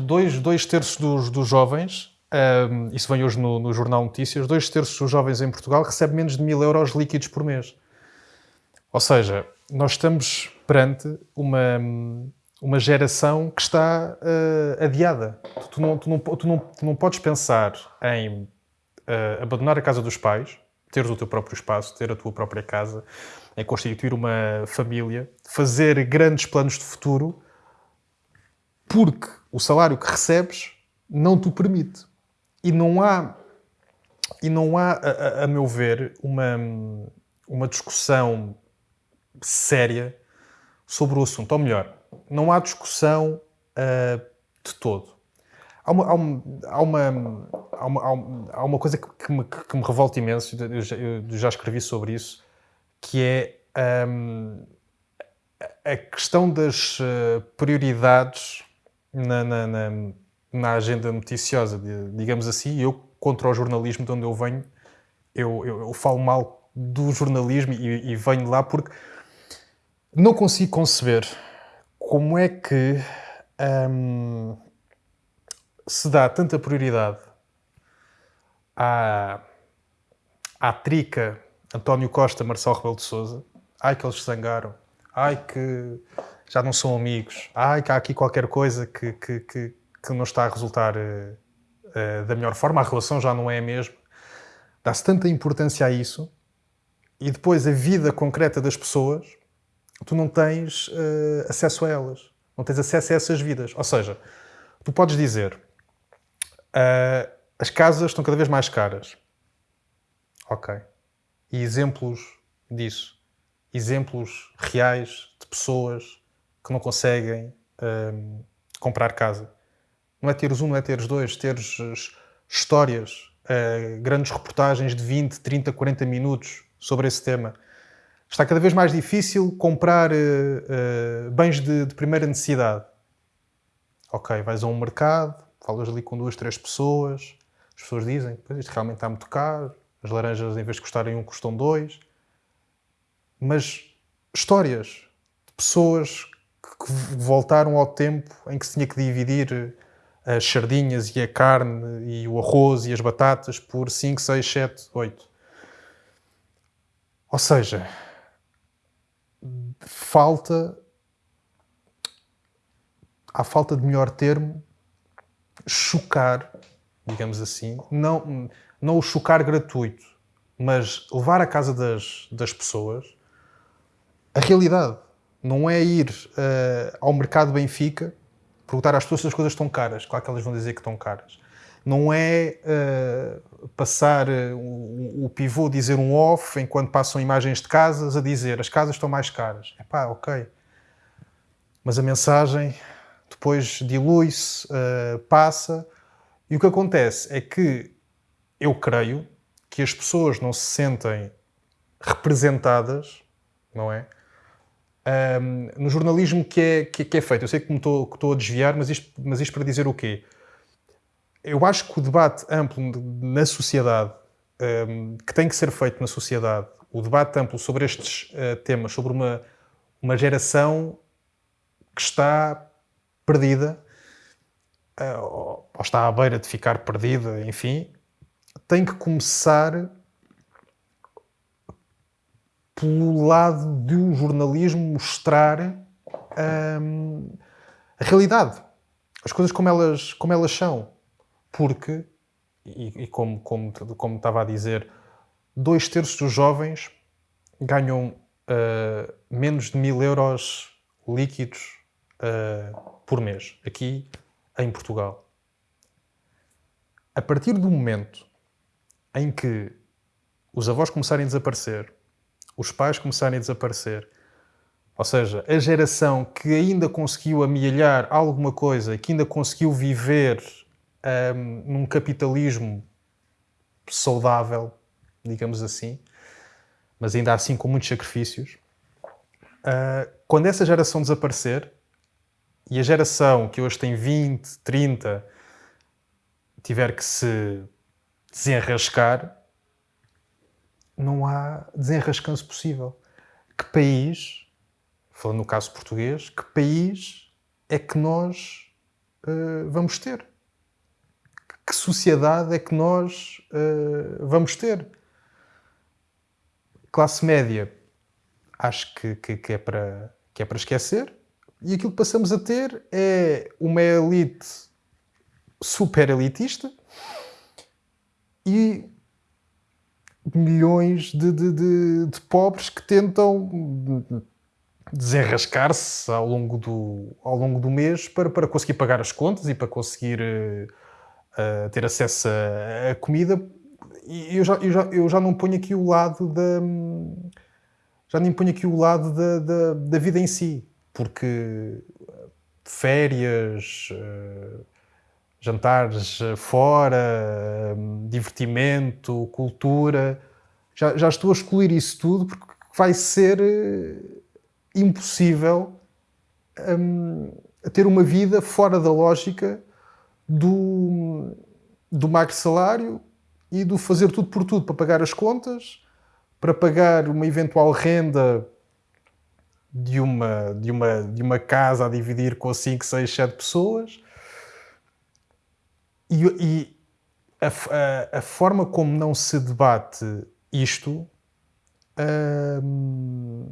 dois, dois terços dos, dos jovens, um, isso vem hoje no, no, Jornal Notícias, dois terços dos jovens em Portugal recebem menos de mil euros líquidos por mês. Ou seja, nós estamos perante uma, uma geração que está uh, adiada. Tu não, tu, não, tu, não, tu não podes pensar em uh, abandonar a casa dos pais, teres o teu próprio espaço, ter a tua própria casa, em constituir uma família, fazer grandes planos de futuro, porque o salário que recebes não te permite. E não há, e não há a, a meu ver, uma, uma discussão séria sobre o assunto. Ou melhor, não há discussão uh, de todo. Há uma, há, uma, há, uma, há, uma, há uma coisa que me, que me revolta imenso, eu já, eu já escrevi sobre isso, que é um, a questão das uh, prioridades na, na, na, na, agenda noticiosa, digamos assim. Eu, contra o jornalismo de onde eu venho, eu, eu, eu falo mal do jornalismo e, e, venho lá porque não consigo conceber como é que um, se dá tanta prioridade à, à trica António Costa, Marcelo Rebelo de Sousa. Ai, que eles se zangaram. Ai, que já não são amigos. Ai, que há aqui qualquer coisa que, que, que, que não está a resultar uh, uh, da melhor forma. A relação já não é a mesma. Dá-se tanta importância a isso e depois a vida concreta das pessoas, tu não tens uh, acesso a elas. Não tens acesso a essas vidas. Ou seja, tu podes dizer as casas estão cada vez mais caras. Ok e exemplos disso. Exemplos reais de pessoas que não conseguem um, comprar casa. Não é teres um, não é teres dois, teres histórias, uh, grandes reportagens de 20, 30, 40 minutos sobre esse tema. Está cada vez mais difícil comprar uh, uh, bens de, de, primeira necessidade. Ok, vais a um mercado, falas ali com duas, três pessoas, as pessoas dizem, pois isto realmente está muito caro, as laranjas, em vez de custarem um, custam dois. Mas histórias de pessoas que voltaram ao tempo em que se tinha que dividir as sardinhas e a carne e o arroz e as batatas por 5, 6, 7, 8. Ou seja, falta, há falta de melhor termo, chocar, digamos assim, não, não o chocar gratuito, mas levar à casa das, das pessoas a realidade. Não é ir uh, ao mercado Benfica perguntar às pessoas se as coisas estão caras. Claro que elas vão dizer que estão caras. Não é uh, passar uh, o, o, pivô dizer um off enquanto passam imagens de casas a dizer as casas estão mais caras. É pá, ok. Mas a mensagem depois dilui-se, passa. E o que acontece é que eu creio que as pessoas não se sentem representadas, não é? Um, no jornalismo que é, que, que, é feito. Eu sei que estou, que estou a desviar, mas isto, mas isto para dizer o quê? Eu acho que o debate amplo na sociedade, um, que tem que ser feito na sociedade, o debate amplo sobre estes uh, temas, sobre uma, uma geração que está perdida, uh, ou está à beira de ficar perdida, enfim, tem que começar pelo lado de um jornalismo mostrar hum, a realidade, as coisas como elas, como elas são. Porque, e, e como, como, como estava a dizer, dois terços dos jovens ganham uh, menos de mil euros líquidos uh, por mês, aqui em Portugal. A partir do momento em que os avós começarem a desaparecer, os pais começarem a desaparecer, ou seja, a geração que ainda conseguiu amealhar alguma coisa, que ainda conseguiu viver um, num capitalismo saudável, digamos assim, mas ainda assim com muitos sacrifícios, uh, quando essa geração desaparecer e a geração que hoje tem 20, 30 tiver que se desenrascar, não há desenrascanço possível. Que país, falando no caso português, que país é que nós uh, vamos ter? Que sociedade é que nós uh, vamos ter? Classe média, acho que, que, que, é para, que é para esquecer. E aquilo que passamos a ter é uma elite super elitista e milhões de, de, de, de pobres que tentam desenrascar-se ao longo do, ao longo do mês para, para conseguir pagar as contas e para conseguir uh, ter acesso a, comida. E eu já, eu, já, eu já não ponho aqui o lado da. Já nem ponho aqui o lado da, da, da vida em si, porque férias, uh, jantares fora, uh, divertimento, cultura, já, já estou a excluir isso tudo porque vai ser impossível um, ter uma vida fora da lógica do, do magro salário e do fazer tudo por tudo para pagar as contas, para pagar uma eventual renda de uma, de uma, de uma casa a dividir com 5, 6, 7 pessoas. E, e a, a, a, forma como não se debate isto hum,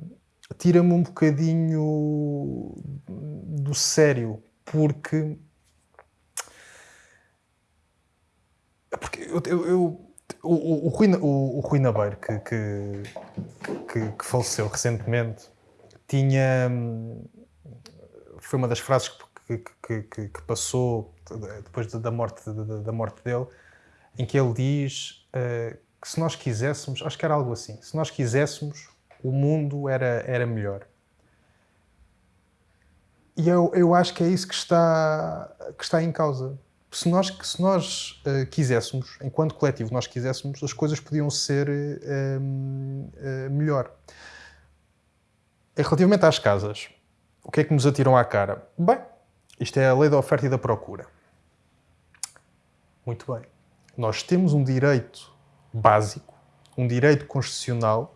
tira-me um bocadinho do sério, porque. Porque eu, eu, eu o, o, Rui, o, o Rui Nabeiro, que, que, que, que, faleceu recentemente, tinha. Foi uma das frases que, que, que passou depois da morte, da, morte dele, em que ele diz uh, que se nós quiséssemos, acho que era algo assim, se nós quiséssemos, o mundo era, era melhor. E eu, eu acho que é isso que está, que está em causa. Se nós, se nós uh, quiséssemos, enquanto coletivo, nós quiséssemos, as coisas podiam ser uh, melhor. Relativamente às casas, o que é que nos atiram à cara? Bem, isto é a lei da oferta e da procura. Muito bem. Nós temos um direito básico, um direito constitucional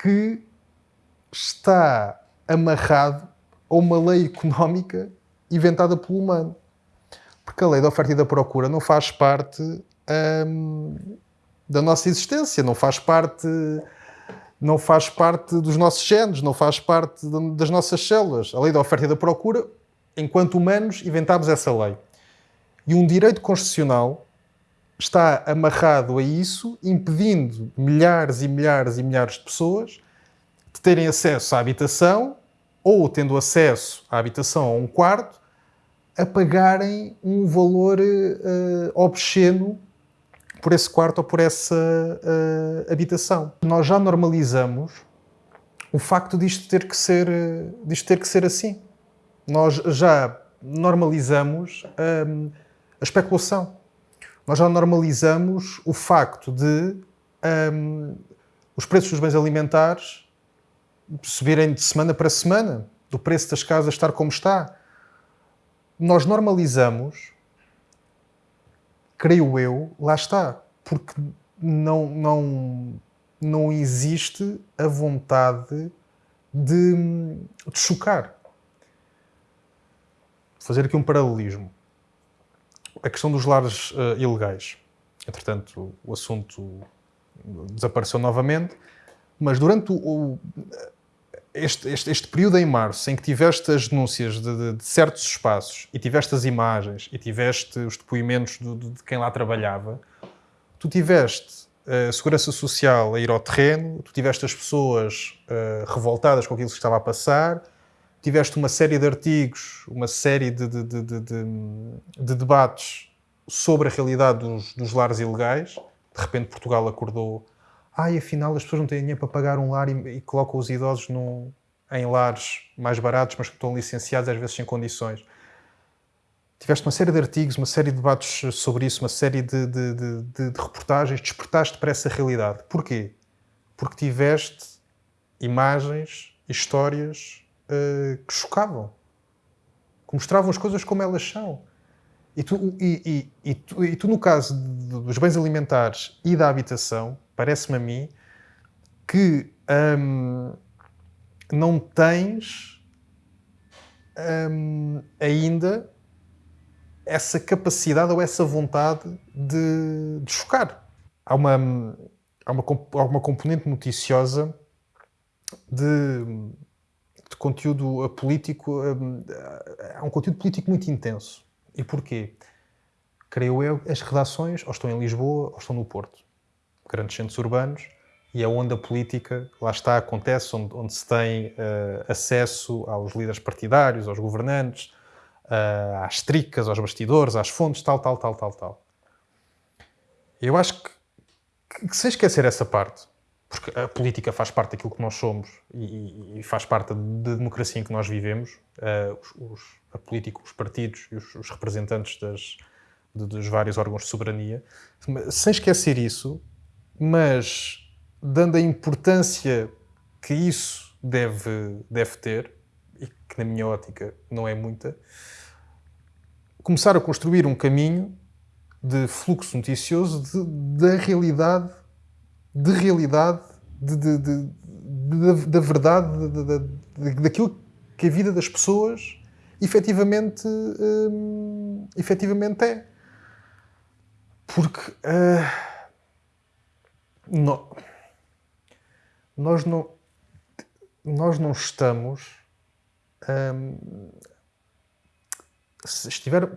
que está amarrado a uma lei económica inventada pelo humano. Porque a lei da oferta e da procura não faz parte hum, da nossa existência, não faz parte não faz parte dos nossos genes, não faz parte das nossas células. A lei da oferta e da procura, enquanto humanos, inventámos essa lei. E um direito constitucional está amarrado a isso, impedindo milhares e milhares e milhares de pessoas de terem acesso à habitação ou, tendo acesso à habitação a um quarto, a pagarem um valor uh, obsceno por esse quarto ou por essa uh, habitação. Nós já normalizamos o facto disto ter que ser, disto ter que ser assim. Nós já normalizamos um, a especulação nós já normalizamos o facto de um, os preços dos bens alimentares subirem de semana para semana, do preço das casas estar como está. Nós normalizamos, creio eu, lá está, porque não, não, não existe a vontade de, de chocar. Fazer aqui um paralelismo a questão dos lares uh, ilegais. Entretanto, o, assunto desapareceu novamente, mas durante o, este, este, este, período em março, em que tiveste as denúncias de, de, de, certos espaços e tiveste as imagens e tiveste os depoimentos de, de quem lá trabalhava, tu tiveste a Segurança Social a ir ao terreno, tu tiveste as pessoas uh, revoltadas com aquilo que estava a passar, tiveste uma série de artigos, uma série de, de, de, de debates sobre a realidade dos, dos, lares ilegais. De repente Portugal acordou, ah, afinal as pessoas não têm dinheiro para pagar um lar e, e colocam os idosos num, em lares mais baratos, mas que estão licenciados às vezes sem condições. Tiveste uma série de artigos, uma série de debates sobre isso, uma série de, de, de, de reportagens, despertaste para essa realidade. Porquê? Porque tiveste imagens, histórias uh, que chocavam, que mostravam as coisas como elas são. E tu, e, e, e, tu, e tu, no caso dos bens alimentares e da habitação, parece-me a mim que hum, não tens hum, ainda essa capacidade ou essa vontade de, de chocar. Há uma, há, uma, há uma componente noticiosa de, de conteúdo político, há um conteúdo político muito intenso. E porquê? Creio eu, as redações ou estão em Lisboa ou estão no Porto, grandes centros urbanos, e é a política, lá está, acontece, onde, onde se tem uh, acesso aos líderes partidários, aos governantes, uh, às tricas, aos bastidores, às fontes, tal, tal, tal, tal, tal. Eu acho que, que, que sem esquecer essa parte, porque a política faz parte daquilo que nós somos e, e faz parte da democracia em que nós vivemos, uh, os, os, a política, os partidos e os, os representantes das, de, dos vários órgãos de soberania, sem esquecer isso, mas dando a importância que isso deve, deve ter, e que na minha ótica não é muita, começar a construir um caminho de fluxo noticioso da realidade, de realidade, de, de, de da verdade, daquilo que a vida das pessoas efetivamente, hum, efetivamente é. Porque uh, nós não, nós não estamos. Hum, se, estiver,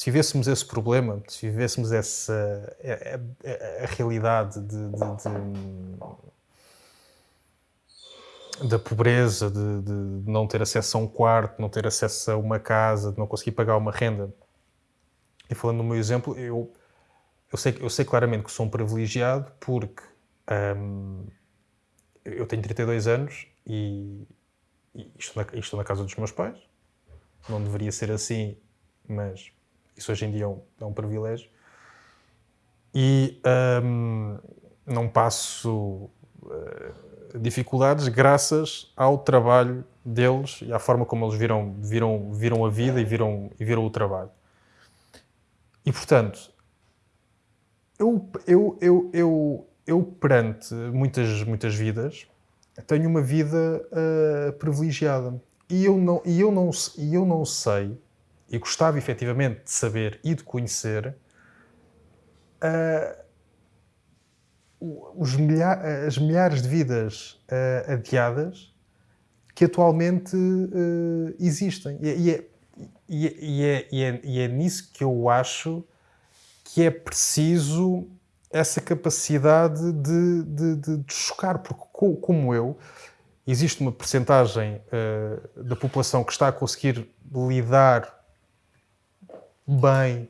se vivêssemos esse problema, se vivêssemos essa a, a, a realidade de, de, de, da pobreza, de, não ter acesso a um quarto, não ter acesso a uma casa, de não conseguir pagar uma renda. E falando no meu exemplo, eu, eu, sei, eu sei claramente que sou um privilegiado porque hum, eu tenho 32 anos e, e estou, na, estou na casa dos meus pais. Não deveria ser assim, mas isso hoje em dia é um, é um privilégio. E um, não passo uh, dificuldades graças ao trabalho deles e à forma como eles viram, viram, viram a vida e viram, e viram o trabalho. E portanto, eu, eu, eu, eu, eu perante muitas, muitas vidas, tenho uma vida uh, privilegiada. E eu, não, e, eu não, e eu não sei, e gostava efetivamente de saber e de conhecer, uh, milha as milhares de vidas uh, adiadas que atualmente existem. E, e, é, e, é, e, é, e, é, e é nisso que eu acho que é preciso essa capacidade de, de, de, de chocar, porque como eu, existe uma percentagem uh, da população que está a conseguir lidar bem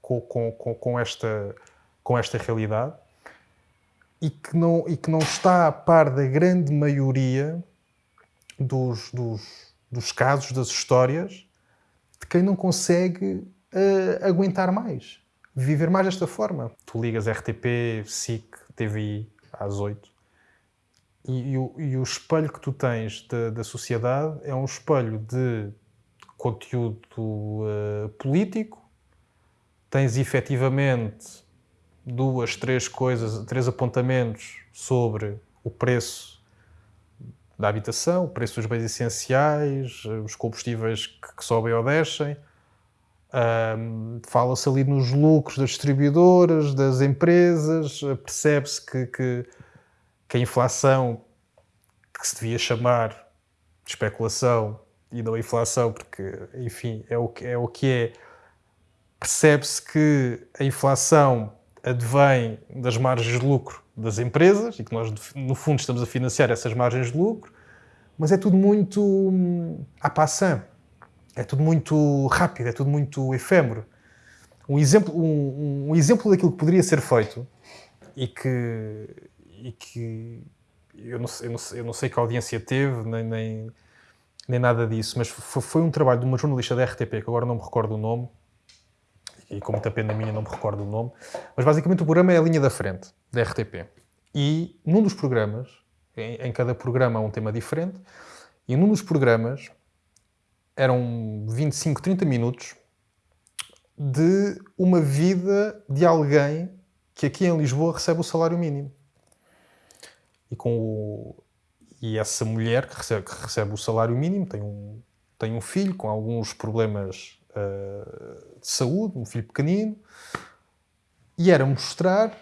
com, com, com, com, esta, com esta realidade e que, não, e que não está a par da grande maioria dos, dos, dos casos, das histórias, de quem não consegue uh, aguentar mais viver mais desta forma. Tu ligas RTP, SIC, TVI às 8 e, e, o, e o espelho que tu tens da, da sociedade é um espelho de conteúdo uh, político, tens efetivamente duas, três coisas, três apontamentos sobre o preço da habitação, o preço dos bens essenciais, os combustíveis que, que sobem ou descem, um, Fala-se ali nos lucros das distribuidoras, das empresas, percebe-se que, que, que, a inflação, que se devia chamar de especulação e não inflação, porque, enfim, é o que é, o que é percebe-se que a inflação advém das margens de lucro das empresas e que nós, no fundo, estamos a financiar essas margens de lucro, mas é tudo muito hum, à passant é tudo muito rápido, é tudo muito efêmero. Um exemplo, um, um exemplo daquilo que poderia ser feito e que, e que eu, não, eu, não, eu não sei que audiência teve, nem, nem, nem nada disso, mas foi, um trabalho de uma jornalista da RTP, que agora não me recordo o nome, e com muita pena minha não me recordo o nome, mas basicamente o programa é a linha da frente da RTP. E num dos programas, em, em cada programa há um tema diferente, e num dos programas eram 25, 30 minutos de uma vida de alguém que aqui em Lisboa recebe o salário mínimo. E, com o, e essa mulher que recebe, que recebe o salário mínimo tem um, tem um filho com alguns problemas uh, de saúde, um filho pequenino, e era mostrar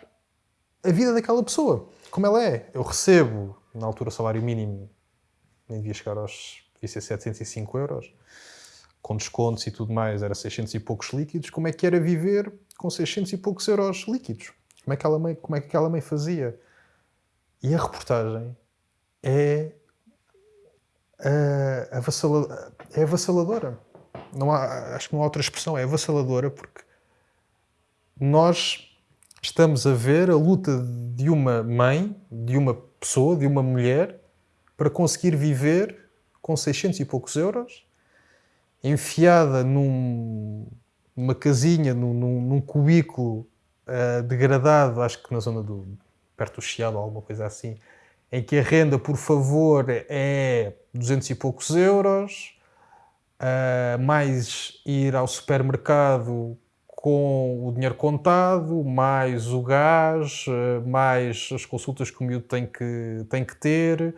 a vida daquela pessoa, como ela é. Eu recebo, na altura, o salário mínimo nem devia chegar aos devia ser 705 euros, com descontos e tudo mais, era 600 e poucos líquidos. Como é que era viver com 600 e poucos euros líquidos? Como é que, mãe, como é que aquela mãe fazia? E a reportagem é, uh, é avassaladora. Não há, acho que não há outra expressão, é avassaladora porque nós estamos a ver a luta de uma mãe, de uma pessoa, de uma mulher, para conseguir viver com 600 e poucos euros, enfiada num, numa casinha, num, num, cubículo uh, degradado, acho que na zona do perto do Chiado alguma coisa assim, em que a renda por favor é 200 e poucos euros, uh, mais ir ao supermercado com o dinheiro contado, mais o gás, uh, mais as consultas que o miúdo tem que, tem que ter,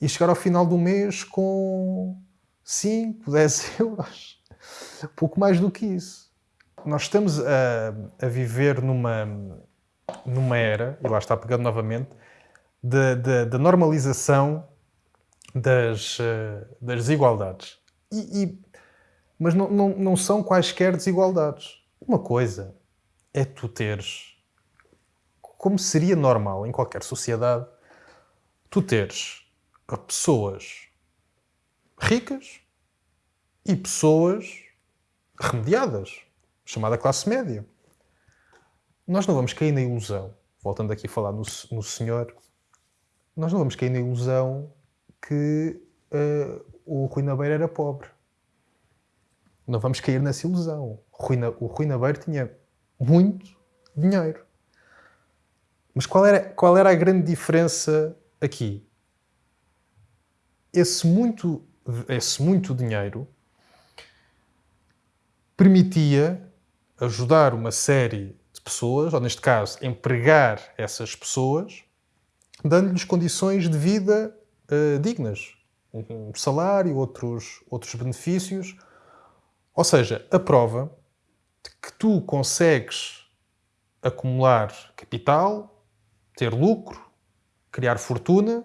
e chegar ao final do mês com 5, 10 euros. Pouco mais do que isso. Nós estamos a, a viver numa, numa era, e lá está pegando novamente, da normalização das, eh, das desigualdades. E, e, mas não, não, não são quaisquer desigualdades. Uma coisa é tu teres, como seria normal em qualquer sociedade, tu teres pessoas ricas e pessoas remediadas, chamada classe média. Nós não vamos cair na ilusão, voltando aqui a falar no, no senhor, nós não vamos cair na ilusão que uh, o Rui Nabeiro era pobre. Não vamos cair nessa ilusão. O Rui Nabeiro tinha muito dinheiro. Mas qual era, qual era a grande diferença aqui? esse muito, esse muito dinheiro permitia ajudar uma série de pessoas, ou neste caso, empregar essas pessoas, dando-lhes condições de vida uh, dignas. Um salário, outros, outros benefícios. Ou seja, a prova de que tu consegues acumular capital, ter lucro, criar fortuna,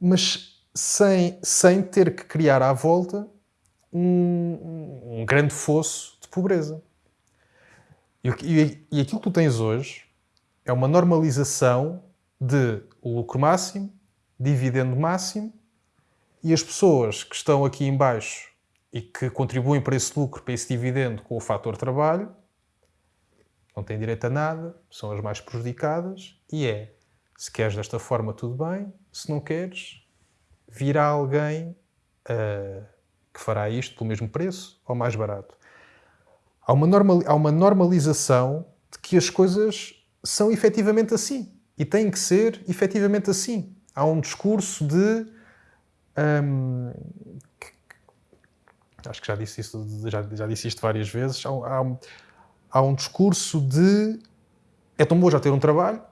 mas sem, sem ter que criar à volta um, um grande fosso de pobreza. E, e, e aquilo que tu tens hoje é uma normalização de lucro máximo, dividendo máximo, e as pessoas que estão aqui em baixo e que contribuem para esse lucro, para esse dividendo com o fator trabalho, não têm direito a nada, são as mais prejudicadas, e é, se queres desta forma, tudo bem, se não queres, virá alguém uh, que fará isto pelo mesmo preço ou mais barato. Há uma, normal, há uma normalização de que as coisas são efetivamente assim e têm que ser efetivamente assim. Há um discurso de. Um, acho que já disse, isso, já, já disse isto várias vezes. Há, há, há um discurso de. É tão bom já ter um trabalho,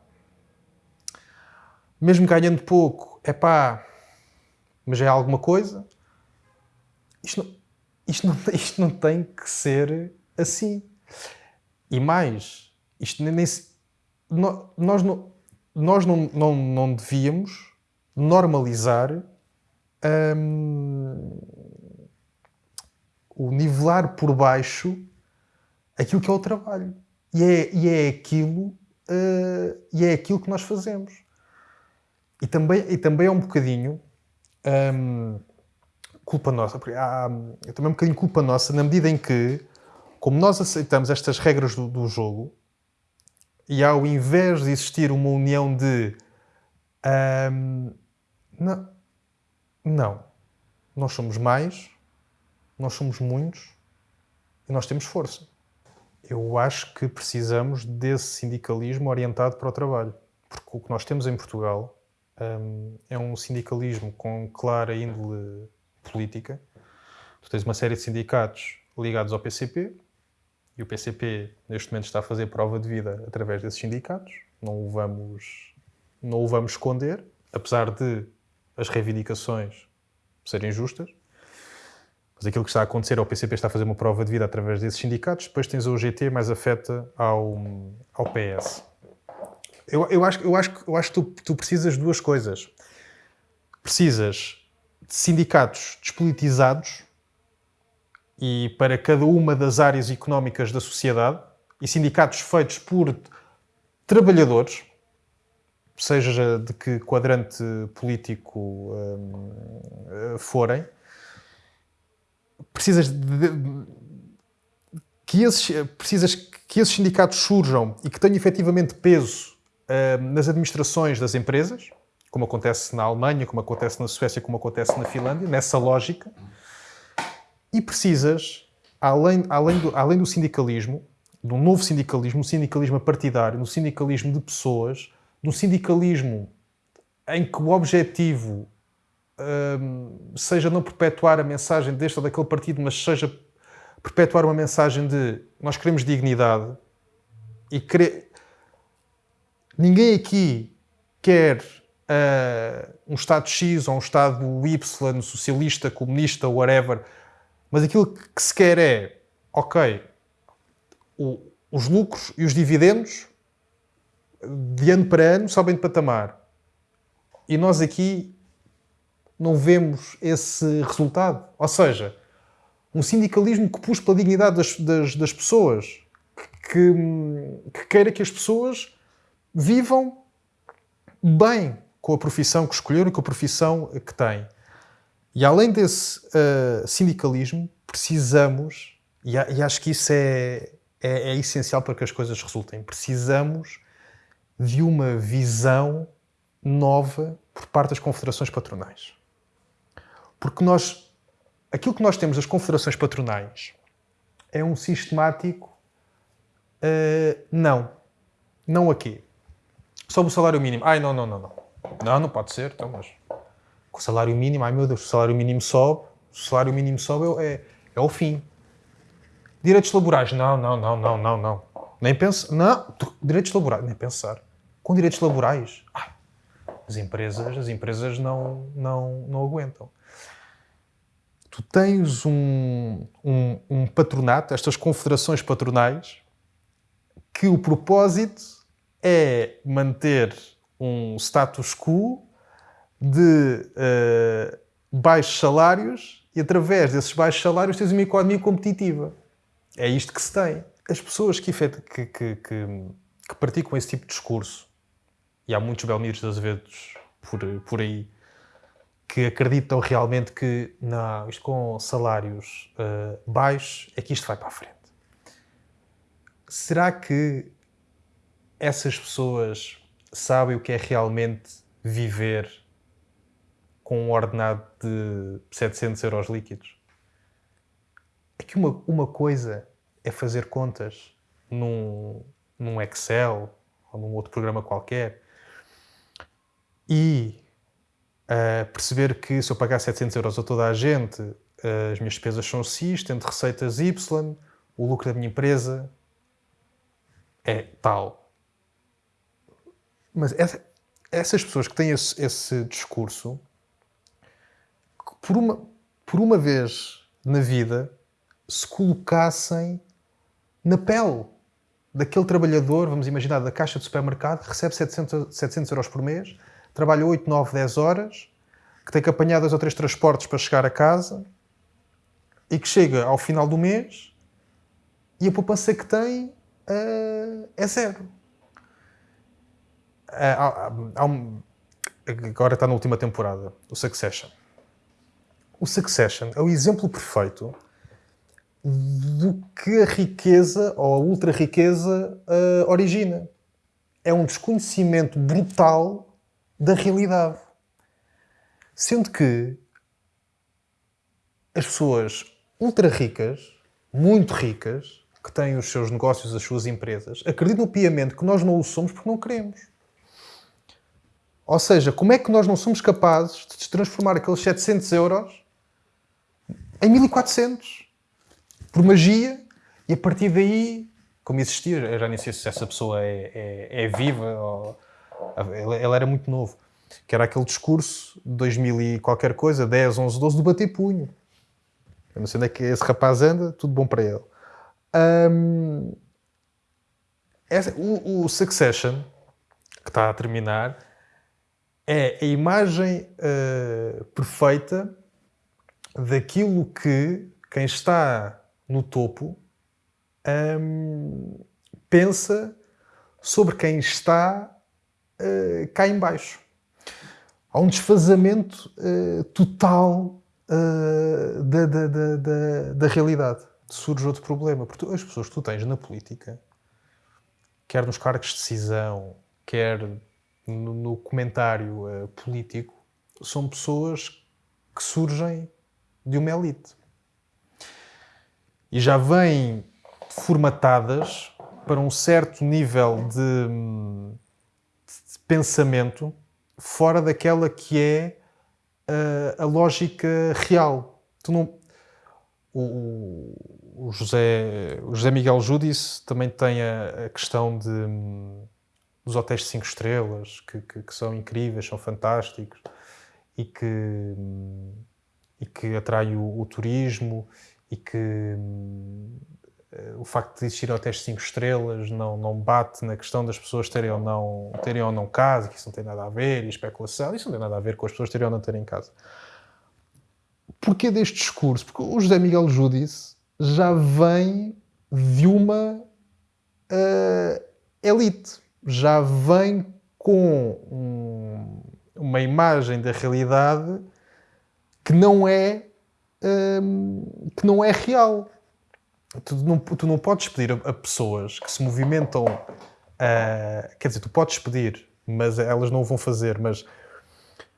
mesmo ganhando pouco, é pá, mas é alguma coisa. Isto não, isto não, isto não tem que ser assim. E mais, isto nem, nem nós, não, nós não, não, não devíamos normalizar hum, o nivelar por baixo aquilo que é o trabalho. E é, e é aquilo uh, e é aquilo que nós fazemos. E também, e também é um bocadinho um, culpa nossa, porque há, é também um bocadinho culpa nossa na medida em que, como nós aceitamos estas regras do, do jogo, e ao invés de existir uma união de não, não, nós somos mais, nós somos muitos e nós temos força. Eu acho que precisamos desse sindicalismo orientado para o trabalho, porque o que nós temos em Portugal é um sindicalismo com clara índole política. Tu tens uma série de sindicatos ligados ao PCP e o PCP neste momento está a fazer prova de vida através desses sindicatos. Não o vamos, não o vamos esconder, apesar de as reivindicações serem justas. Mas aquilo que está a acontecer é o PCP está a fazer uma prova de vida através desses sindicatos, depois tens o UGT mais afeta ao, ao PS. Eu, eu, acho, eu, acho, eu acho que tu, tu precisas de duas coisas. Precisas de sindicatos despolitizados e para cada uma das áreas económicas da sociedade e sindicatos feitos por trabalhadores, seja de que quadrante político um, forem, precisas de, que esses, precisas que esses sindicatos surjam e que tenham efetivamente peso uh, nas administrações das empresas, como acontece na Alemanha, como acontece na Suécia, como acontece na Finlândia, nessa lógica. E precisas, além, além, do, além do sindicalismo, de um novo sindicalismo, um sindicalismo partidário, um sindicalismo de pessoas, de um sindicalismo em que o objetivo um, seja não perpetuar a mensagem deste ou daquele partido, mas seja perpetuar uma mensagem de nós queremos dignidade e querer... ninguém aqui quer uh, um Estado X ou um Estado Y, socialista, comunista, whatever, mas aquilo que se quer é, ok, o, os lucros e os dividendos de ano para ano sobem de patamar. E nós aqui não vemos esse resultado. Ou seja, um sindicalismo que puxa pela dignidade das, das, das pessoas, que, que, queira que as pessoas vivam bem com a profissão que escolheram e com a profissão que têm. E além desse uh, sindicalismo, precisamos, e, e, acho que isso é, é, é essencial para que as coisas resultem, precisamos de uma visão nova por parte das confederações patronais. Porque nós, aquilo que nós temos das confederações patronais é um sistemático uh, não. Não aqui. Sobre o salário mínimo. Ai, não, não, não, não. Não, não pode ser. Então, mas o salário mínimo, ai meu Deus, o salário mínimo sobe, o salário mínimo sobe é, é o fim. Direitos laborais. Não, não, não, não, não, não. Nem penso. Não, direitos laborais, nem pensar. Com direitos laborais. Ai, as empresas, as empresas não, não, não aguentam tu tens um, um, um, patronato, estas confederações patronais, que o propósito é manter um status quo de uh, baixos salários e através desses baixos salários tens uma economia competitiva. É isto que se tem. As pessoas que, que, que, que, que praticam esse tipo de discurso, e há muitos Belmires de Azevedos por, por aí, que acreditam realmente que não, isto com salários uh, baixos é que isto vai para a frente. Será que essas pessoas sabem o que é realmente viver com um ordenado de 700 euros líquidos? É que uma, uma coisa é fazer contas num, num Excel ou num outro programa qualquer e uh, perceber que se eu pagar 700 euros a toda a gente, uh, as minhas despesas são X, tendo receitas Y, o lucro da minha empresa é tal. Mas essa, essas pessoas que têm esse, esse discurso, por uma, por uma vez na vida, se colocassem na pele daquele trabalhador, vamos imaginar, da caixa de supermercado, que recebe 700, 700 euros por mês, trabalha 8, 9, 10 horas, que tem que apanhar dois ou três transportes para chegar a casa e que chega ao final do mês e a poupança que tem uh, é zero. Uh, há, há um, agora está na última temporada, o Succession. O Succession é o exemplo perfeito do que a riqueza ou a ultra riqueza uh, origina. É um desconhecimento brutal da realidade. Sendo que as pessoas ultra ricas, muito ricas, que têm os seus negócios, as suas empresas, acreditam piamente que nós não o somos porque não queremos. Ou seja, como é que nós não somos capazes de transformar aqueles 700 euros em 1400? Por magia. E a partir daí, como existia, eu já nem sei se essa pessoa é, é, é viva ou ele, era muito novo. Que era aquele discurso de 2000 e qualquer coisa, 10, 11, 12, do bater punho. Eu não sei onde é que esse rapaz anda, tudo bom para ele. Um, essa, o, o, Succession, que está a terminar, é a imagem uh, perfeita daquilo que quem está no topo um, pensa sobre quem está uh, cá embaixo. Há um desfazamento uh, total uh, da, da, da, da, realidade. Surge outro problema, porque as pessoas que tu tens na política, quer nos cargos de decisão, quer no, no comentário político, são pessoas que surgem de uma elite. E já vêm formatadas para um certo nível de, de pensamento fora daquela que é a, a lógica real. Tu não, o, o, José, o José Miguel Júdice também tem a, a questão de, dos hotéis de 5 estrelas, que, que, que, são incríveis, são fantásticos e que, e que atraem o, o turismo e que o facto de existir hotéis 5 estrelas não, não bate na questão das pessoas terem ou não, terem ou não casa, que isso não tem nada a ver, e especulação, isso não tem nada a ver com as pessoas terem ou não terem casa. Porquê deste discurso? Porque o José Miguel Júdice já vem de uma uh, elite, já vem com um, uma imagem da realidade que não é, um, que não é real tu não, tu não podes pedir a, a pessoas que se movimentam. Uh, quer dizer, tu podes pedir, mas elas não o vão fazer. Mas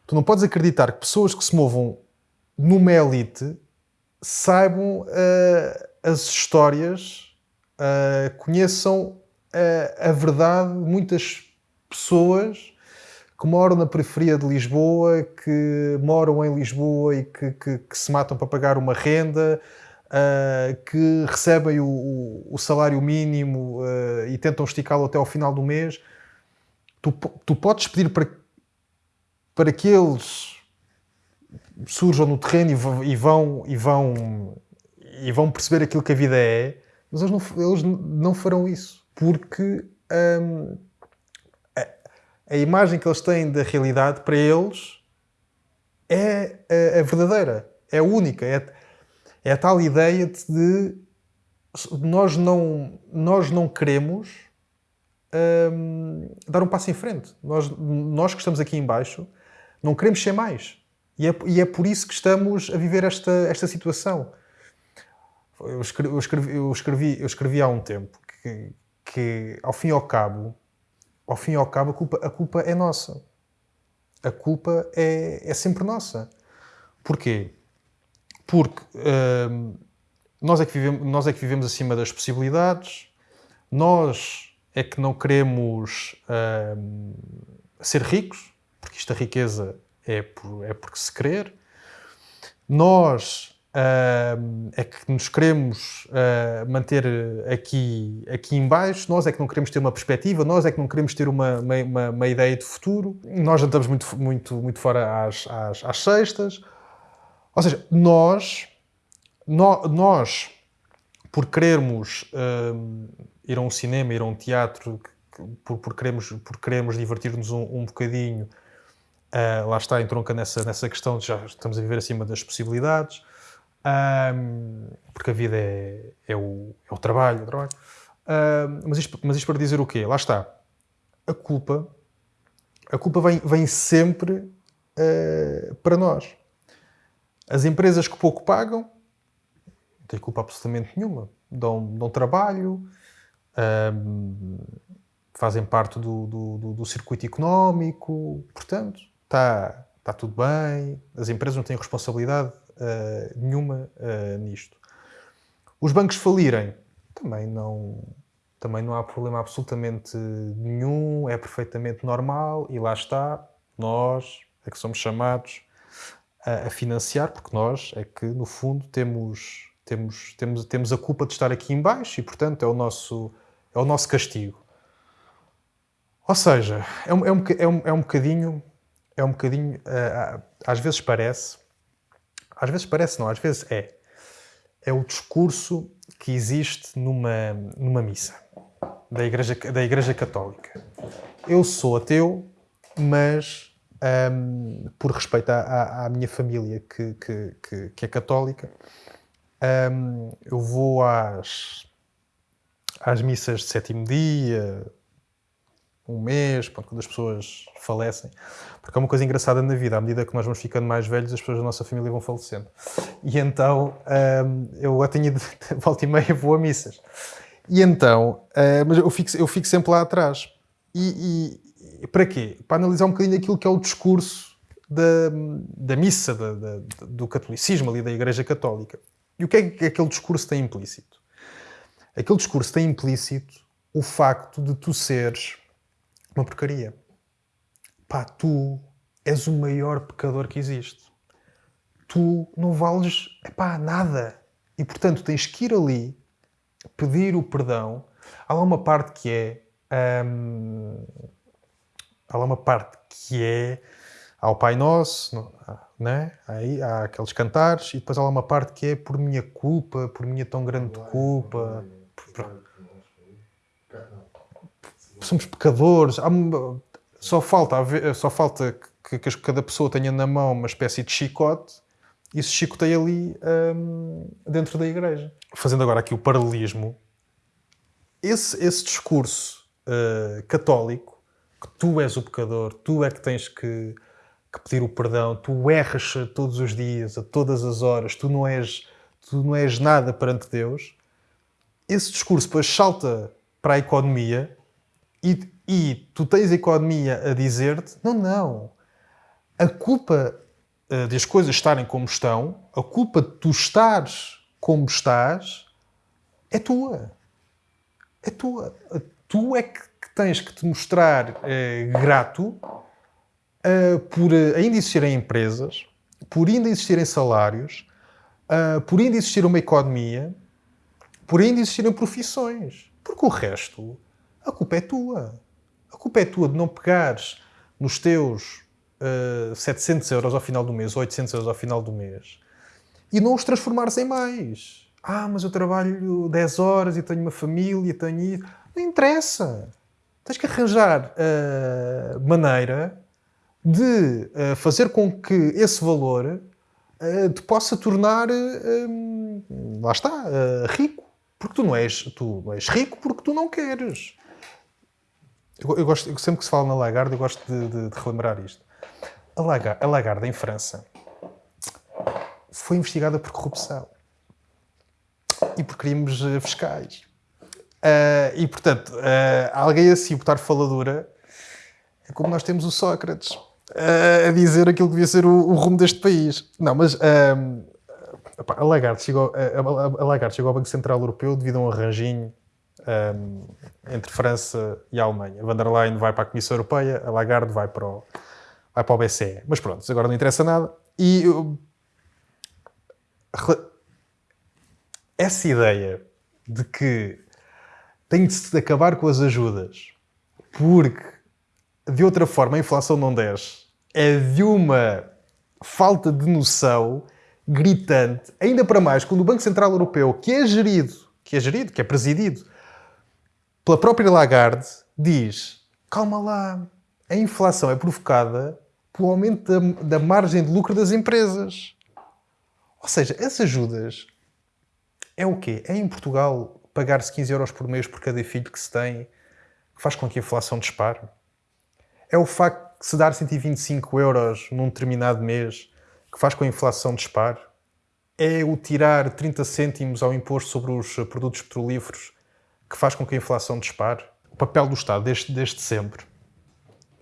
tu não podes acreditar que pessoas que se movam numa elite saibam uh, as histórias, uh, conheçam a verdade de muitas pessoas que moram na periferia de Lisboa, que moram em Lisboa e que, que, que se matam para pagar uma renda, uh, que recebem o, o salário mínimo uh, e tentam esticá-lo até ao final do mês, tu, tu podes pedir para, para que eles surjam no terreno e vão, e, vão, e vão perceber aquilo que a vida é, mas eles não, eles não farão isso, porque um, a, a, imagem que eles têm da realidade, para eles, é a, a verdadeira, é a única, é, é a tal ideia de nós não, nós não queremos hum, dar um passo em frente. Nós, nós que estamos aqui embaixo não queremos ser mais. E é, e é por isso que estamos a viver esta, esta situação. Eu, escrevi, eu, escrevi, eu escrevi há um tempo que, que, ao fim e ao cabo, ao fim e ao cabo, a culpa, a culpa é nossa. A culpa é, é sempre nossa. Porquê? porque uh, nós, é que vivemos, nós é que vivemos acima das possibilidades, nós é que não queremos uh, ser ricos, porque esta riqueza é, por, é porque se querer, nós é que nos queremos uh, manter aqui, aqui em baixo, nós é que não queremos ter uma perspectiva, nós é que não queremos ter uma, uma, uma ideia de futuro, nós andamos muito, muito, muito fora às, às, às sextas, ou seja, nós, no, nós por querermos ir a um cinema, ir a um teatro, por, por queremos, por queremos divertir-nos um, um bocadinho, uh, lá está, entronca nessa, nessa questão de já estamos a viver acima das possibilidades, um, porque a vida é, é, o, é o trabalho. O trabalho. Uh, mas, isto, mas isto para dizer o quê? Lá está. A culpa, a culpa vem, vem sempre uh, para nós. As empresas que pouco pagam, não têm culpa absolutamente nenhuma. Dão, dão trabalho, um, fazem parte do, do, do, circuito económico, portanto, está tá tudo bem. As empresas não têm responsabilidade uh, nenhuma uh, nisto. Os bancos falirem, também não, também não há problema absolutamente nenhum, é perfeitamente normal e lá está, nós é que somos chamados a, a, financiar, porque nós é que, no fundo, temos, temos, temos, temos a culpa de estar aqui em baixo e, portanto, é o nosso, é o nosso castigo. Ou seja, é um, é um, é um, é um bocadinho, é um bocadinho, uh, às vezes parece, às vezes parece não, às vezes é, é o discurso que existe numa, numa missa da igreja, da igreja Católica. Eu sou ateu, mas um, por respeito à, à, minha família que, que, que, que é católica, um, eu vou às, às missas de sétimo dia, um mês, pronto, quando as pessoas falecem. Porque é uma coisa engraçada na vida, à medida que nós vamos ficando mais velhos, as pessoas da nossa família vão falecendo. E então um, eu a tenho de volta e meia vou a missas. E então, uh, mas eu fico, eu fico sempre lá atrás. E, e, para quê? Para analisar um bocadinho aquilo que é o discurso da, da missa, da, da, do catolicismo ali, da Igreja Católica. E o que é que aquele discurso tem implícito? Aquele discurso tem implícito o facto de tu seres uma porcaria. Pá, tu és o maior pecador que existe. Tu não vales, epá, nada. E portanto tens que ir ali pedir o perdão, há lá uma parte que é. Hum, há lá uma parte que é ao Pai Nosso, né? Aí há aqueles cantares, e depois há lá uma parte que é por minha culpa, por minha tão grande culpa. Somos pecadores. só falta, só falta que, que, cada pessoa tenha na mão uma espécie de chicote e se chicoteia ali hum, dentro da igreja fazendo agora aqui o paralelismo, esse, esse discurso uh, católico, que tu és o pecador, tu é que tens que, que, pedir o perdão, tu erras todos os dias, a todas as horas, tu não és, tu não és nada perante Deus, esse discurso depois salta para a economia e, e tu tens a economia a dizer-te: não, não, a culpa uh, das coisas estarem como estão, a culpa de tu estares como estás, é tua. É tua. Tu é que tens que te mostrar eh, grato uh, por ainda existirem empresas, por ainda existirem salários, uh, por ainda existir uma economia, por ainda existirem profissões. Porque o resto, a culpa é tua. A culpa é tua de não pegares nos teus uh, 700 euros ao final do mês, 800 euros ao final do mês, e não os transformares em mais. Ah, mas eu trabalho 10 horas e tenho uma família, tenho. Não interessa. Tens que arranjar uh, maneira de uh, fazer com que esse valor uh, te possa tornar, uh, lá está, rico. Porque tu não, és, tu não és rico porque tu não queres. Eu, eu gosto, eu, sempre que se fala na Lagarde, eu gosto de, de, de relembrar isto. A Lagarde, a Lagarde, em França, foi investigada por corrupção e por crimes eh, fiscais. Uh, e, portanto, uh, alguém assim botar faladura é como nós temos o Sócrates uh, a dizer aquilo que devia ser o, o rumo deste país. Não, mas ehm, a, Lagarde chegou, a, a, Lagarde chegou ao Banco Central Europeu devido a um arranjinho um, entre França e a Alemanha. Van der Leyen vai para a Comissão Europeia, a Lagarde vai para o, vai para o BCE. Mas pronto, agora não interessa nada. E essa ideia de que tem de se acabar com as ajudas porque de outra forma a inflação não desce é de uma falta de noção gritante, ainda para mais quando o Banco Central Europeu, que é gerido, que é gerido, que é presidido pela própria Lagarde, diz: calma lá, a inflação é provocada pelo aumento da, da margem de lucro das empresas. Ou seja, as ajudas é o quê? É em Portugal pagar-se 15 euros por mês por cada filho que se tem que faz com que a inflação dispare? É o facto de se dar 125 euros num determinado mês que faz com que a inflação dispare? É o tirar 30 cêntimos ao imposto sobre os produtos petrolíferos que faz com que a inflação dispare? O papel do Estado, desde, desde sempre,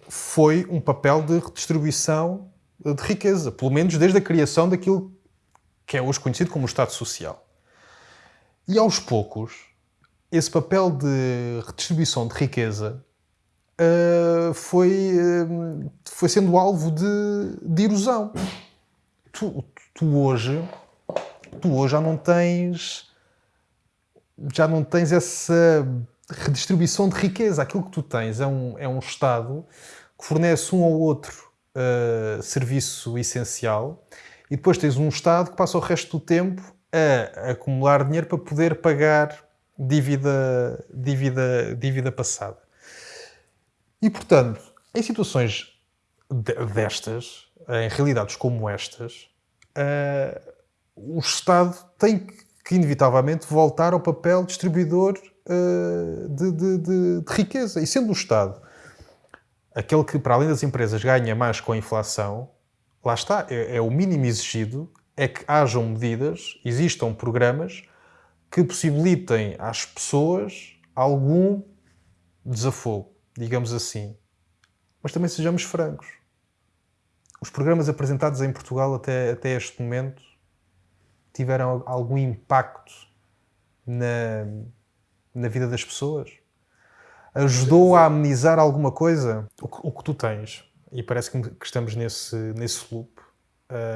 foi um papel de redistribuição de riqueza, pelo menos desde a criação daquilo que é hoje conhecido como o Estado Social. E aos poucos, esse papel de redistribuição de riqueza uh, foi, uh, foi sendo alvo de, de erosão. Tu, tu, hoje, tu hoje já não tens já não tens essa redistribuição de riqueza. Aquilo que tu tens é um, é um Estado que fornece um ou outro uh, serviço essencial e depois tens um Estado que passa o resto do tempo a acumular dinheiro para poder pagar dívida, dívida, dívida passada. E, portanto, em situações destas, em realidades como estas, uh, o Estado tem que, inevitavelmente, voltar ao papel distribuidor uh, de, de, de, de, riqueza. E sendo o Estado aquele que, para além das empresas, ganha mais com a inflação, lá está, é, é o mínimo exigido, é que hajam medidas, existam programas que possibilitem às pessoas algum desafogo, digamos assim. Mas também sejamos francos. Os programas apresentados em Portugal até, até este momento tiveram algum impacto na, na vida das pessoas? Ajudou a amenizar alguma coisa? O que, o que tu tens, e parece que, que estamos nesse, nesse loop,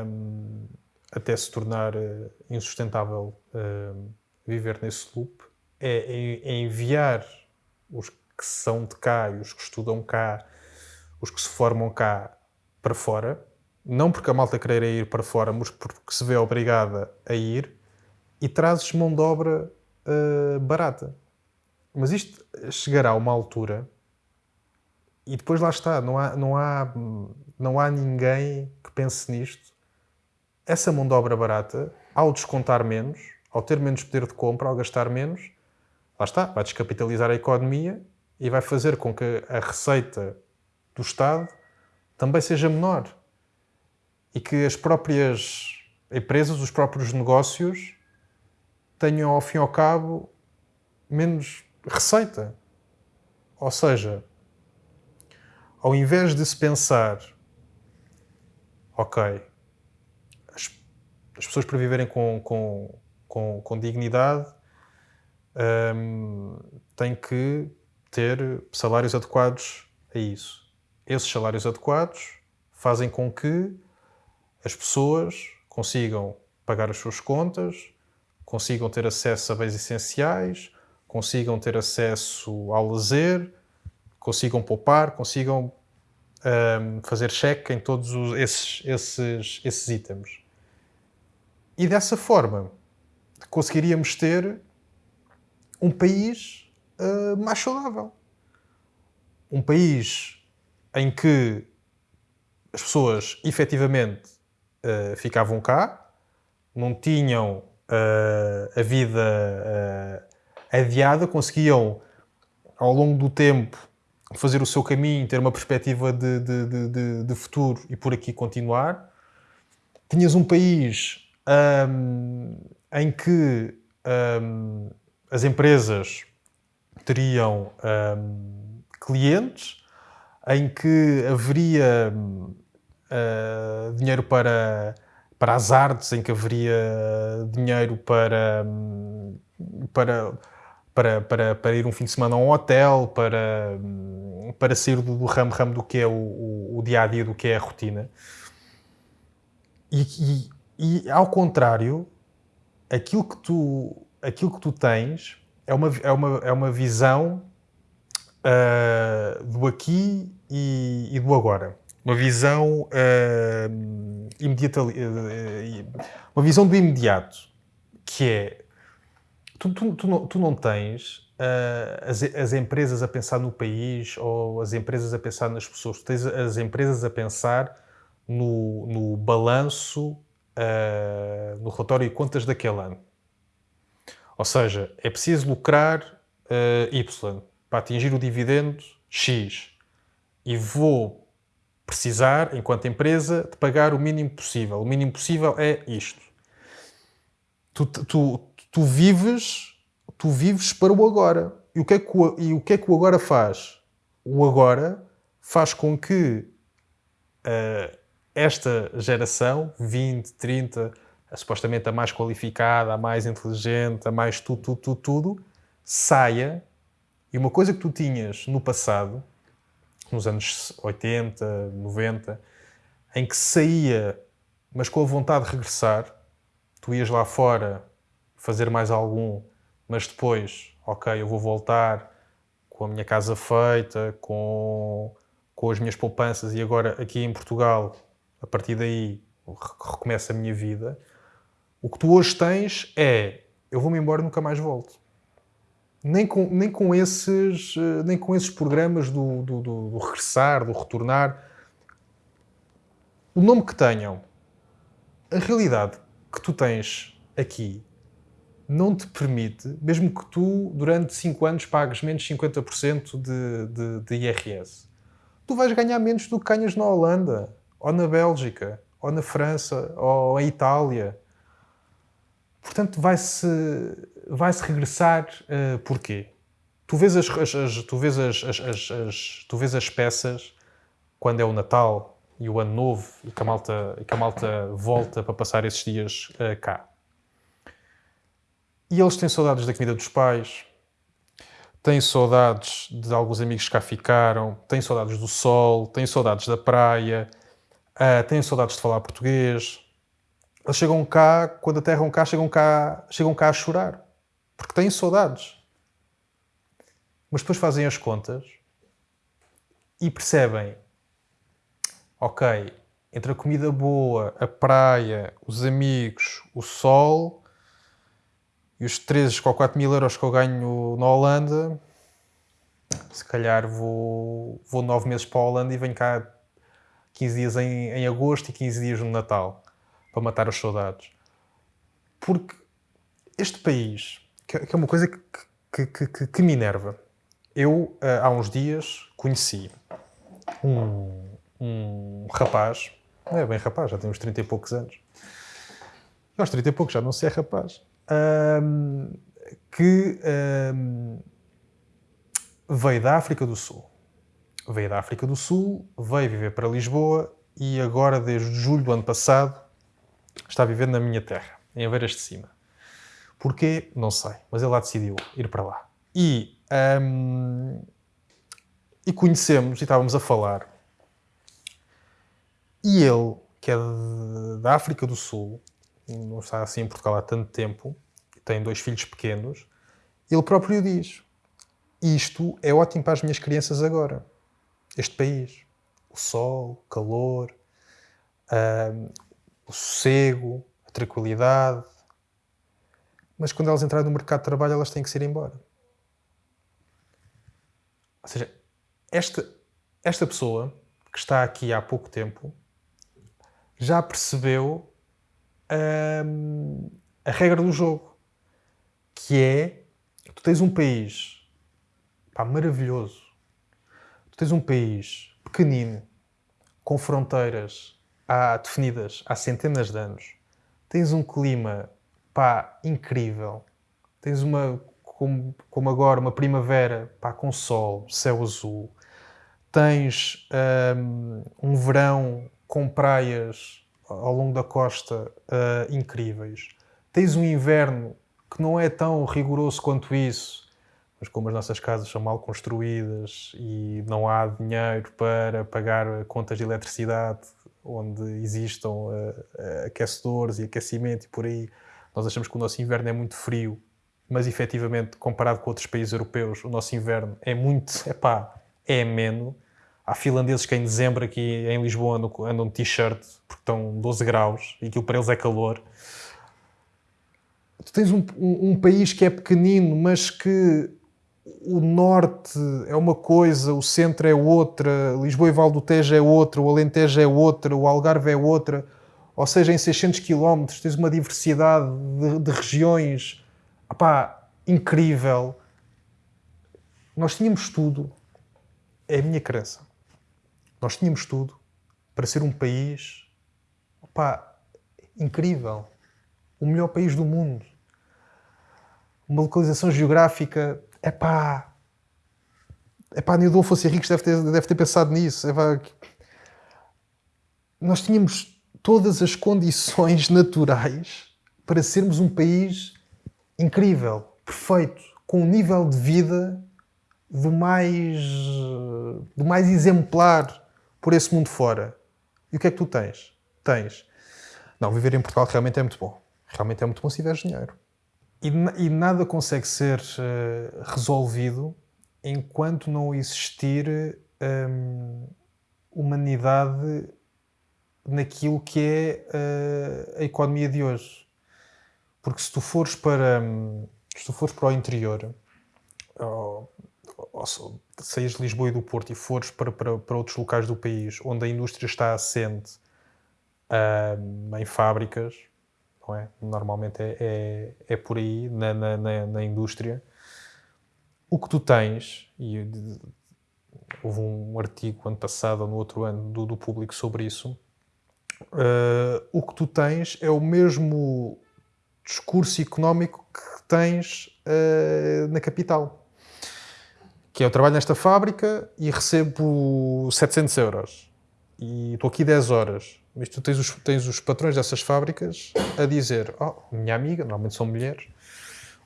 um, até se tornar uh, insustentável uh, viver nesse loop, é, é, enviar os que são de cá e os que estudam cá, os que se formam cá, para fora, não porque a malta queira ir para fora, mas porque se vê obrigada a ir, e trazes mão de obra uh, barata. Mas isto chegará a uma altura e depois lá está, não há, não há, não há ninguém que pense nisto. Essa mão de obra barata, ao descontar menos, ao ter menos poder de compra, ao gastar menos, lá está, vai descapitalizar a economia e vai fazer com que a receita do Estado também seja menor e que as próprias empresas, os próprios negócios tenham, ao fim e ao cabo, menos receita. Ou seja, ao invés de se pensar, ok, as, as pessoas para viverem com, com, com, com dignidade um, têm que ter salários adequados a isso. Esses salários adequados fazem com que as pessoas consigam pagar as suas contas, consigam ter acesso a bens essenciais, consigam ter acesso ao lazer, consigam poupar, consigam um, fazer cheque em todos os, esses, esses, esses itens. E dessa forma conseguiríamos ter um país uh, mais saudável. Um país em que as pessoas efetivamente uh, ficavam cá, não tinham uh, a vida uh, adiada, conseguiam, ao longo do tempo, fazer o seu caminho, ter uma perspectiva de, de, de, de futuro e por aqui continuar. Tinhas um país um, em que um, as empresas teriam um, clientes, em que haveria uh, dinheiro para, para as artes, em que haveria dinheiro para, para, para, para, para ir um fim de semana a um hotel, para, para sair do ramo-ramo do que é o, o, o, dia a dia, do que é a rotina. E, e, e, ao contrário, aquilo que tu, aquilo que tu tens é uma, é uma, é uma visão uh, do aqui e, e do agora uma visão uh, imediata, uh, uma visão do imediato, que é tu, tu, tu, não, tu não, tens uh, as, as, empresas a pensar no país ou as empresas a pensar nas pessoas, tu tens as empresas a pensar no, no balanço, no relatório de contas daquele ano. Ou seja, é preciso lucrar Y. Para atingir o dividendo X. E vou precisar, enquanto empresa, de pagar o mínimo possível. O mínimo possível é isto. Tu, tu, tu vives, tu vives para o agora. E o, que é que o, e o que é que o agora faz? O agora faz com que uh, esta geração, 20, 30, a, supostamente a mais qualificada, a mais inteligente, a mais tudo, tudo, tudo, tudo, saia. E uma coisa que tu tinhas no passado, nos anos 80, 90, em que saía, mas com a vontade de regressar, tu ias lá fora fazer mais algum, mas depois, ok, eu vou voltar com a minha casa feita, com, com as minhas poupanças e agora aqui em Portugal, a partir daí recomeça a minha vida. O que tu hoje tens é eu vou-me embora e nunca mais volto. Nem com, nem com, esses, eh, nem com esses programas do, do, do, do regressar, do retornar. O nome que tenham, a realidade que tu tens aqui não te permite, mesmo que tu durante 5 anos pagues menos 50% de, de, de IRS, tu vais ganhar menos do que ganhas na Holanda, ou na Bélgica, ou na França, ou em Itália. Portanto, vai-se vai -se regressar uh, porquê? Tu vês as, as, as tu, vês as, as, tu vês as peças quando é o Natal e o Ano Novo e que a malta, que a malta volta para passar esses dias uh, cá. E eles têm saudades da comida dos pais, têm saudades de alguns amigos que cá ficaram, têm saudades do sol, têm saudades da praia, uh, têm saudades de falar português, eles chegam cá, quando aterram cá, chegam cá, chegam cá a chorar. Porque têm saudades. Mas depois fazem as contas e percebem: ok, entre a comida boa, a praia, os amigos, o sol e os 3 ou 4 mil euros que eu ganho na Holanda, se calhar vou, vou 9 meses para a Holanda e venho cá 15 dias em, em agosto e 15 dias no Natal para matar as saudades. Porque este país, que é uma coisa que, que, que, que me enerva, eu eh, há uns dias conheci um, um rapaz, não é bem rapaz, já tem uns 30 e poucos anos, aos 30 e poucos já não sei é rapaz, um, que um, veio da África do Sul. Veio da África do Sul, veio viver para Lisboa e agora, desde julho do ano passado, está vivendo na minha terra, em Aveiras de Cima. Porquê? Não sei, mas ele lá decidiu ir para lá. E, um, e conhecemos, e estávamos a falar, e ele, que é da África do Sul, não está assim em Portugal há tanto tempo, tem dois filhos pequenos, ele próprio diz: Isto é ótimo para as minhas crianças agora. Este país. O sol, o calor, um, o sossego, a tranquilidade. Mas quando elas entrarem no mercado de trabalho, elas têm que ser embora. Ou seja, esta, esta pessoa que está aqui há pouco tempo já percebeu hum, a regra do jogo, que é tu tens um país pá, maravilhoso, tu tens um país pequenino, com fronteiras há definidas há centenas de anos, tens um clima pá, incrível, tens uma, como, como agora, uma primavera pá, com sol, céu azul, tens um, um verão com praias ao longo da costa uh, incríveis, tens um inverno que não é tão rigoroso quanto isso, mas como as nossas casas são mal construídas e não há dinheiro para pagar contas de eletricidade onde existam uh, aquecedores e aquecimento e por aí, nós achamos que o nosso inverno é muito frio, mas efetivamente, comparado com outros países europeus, o nosso inverno é muito, epá, é ameno. Há finlandeses que em dezembro aqui em Lisboa andam, andam de t-shirt porque estão 12 graus e aquilo para eles é calor. Tu tens um, um, um país que é pequenino, mas que o norte é uma coisa, o centro é outra, Lisboa e Val do Tejo é outra, o Alentejo é outra, o Algarve é outra. Ou seja, em 600 km tens uma diversidade de, de regiões opá, incrível. Nós tínhamos tudo, é a minha crença, nós tínhamos tudo para ser um país opá, incrível, o melhor país do mundo. Uma localização geográfica é pá, é pá, Nildolfo Henriques deve ter, deve ter pensado nisso. Epá, nós tínhamos todas as condições naturais para sermos um país incrível, perfeito, com um nível de vida do mais, do mais exemplar por esse mundo fora. E o que é que tu tens? Tens. Não, viver em Portugal realmente é muito bom. Realmente é muito bom se tiveres dinheiro. E, e nada consegue ser uh, resolvido enquanto não existir um, humanidade naquilo que é uh, a economia de hoje. Porque se tu fores para, se tu fores para o interior, ou, ou, saís de Lisboa e do Porto e fores para, para, para outros locais do país onde a indústria está assente em fábricas, não é? Normalmente é, é, é por aí, na, na, na, na, indústria. O que tu tens, e houve um artigo ano passado ou no outro ano do, do público sobre isso, uh, o que tu tens é o mesmo discurso económico que tens uh, na capital. Que é, eu trabalho nesta fábrica e recebo 700 euros. E estou aqui 10 horas. Mas tu tens os, tens os patrões dessas fábricas a dizer: Oh, minha amiga, normalmente são mulheres,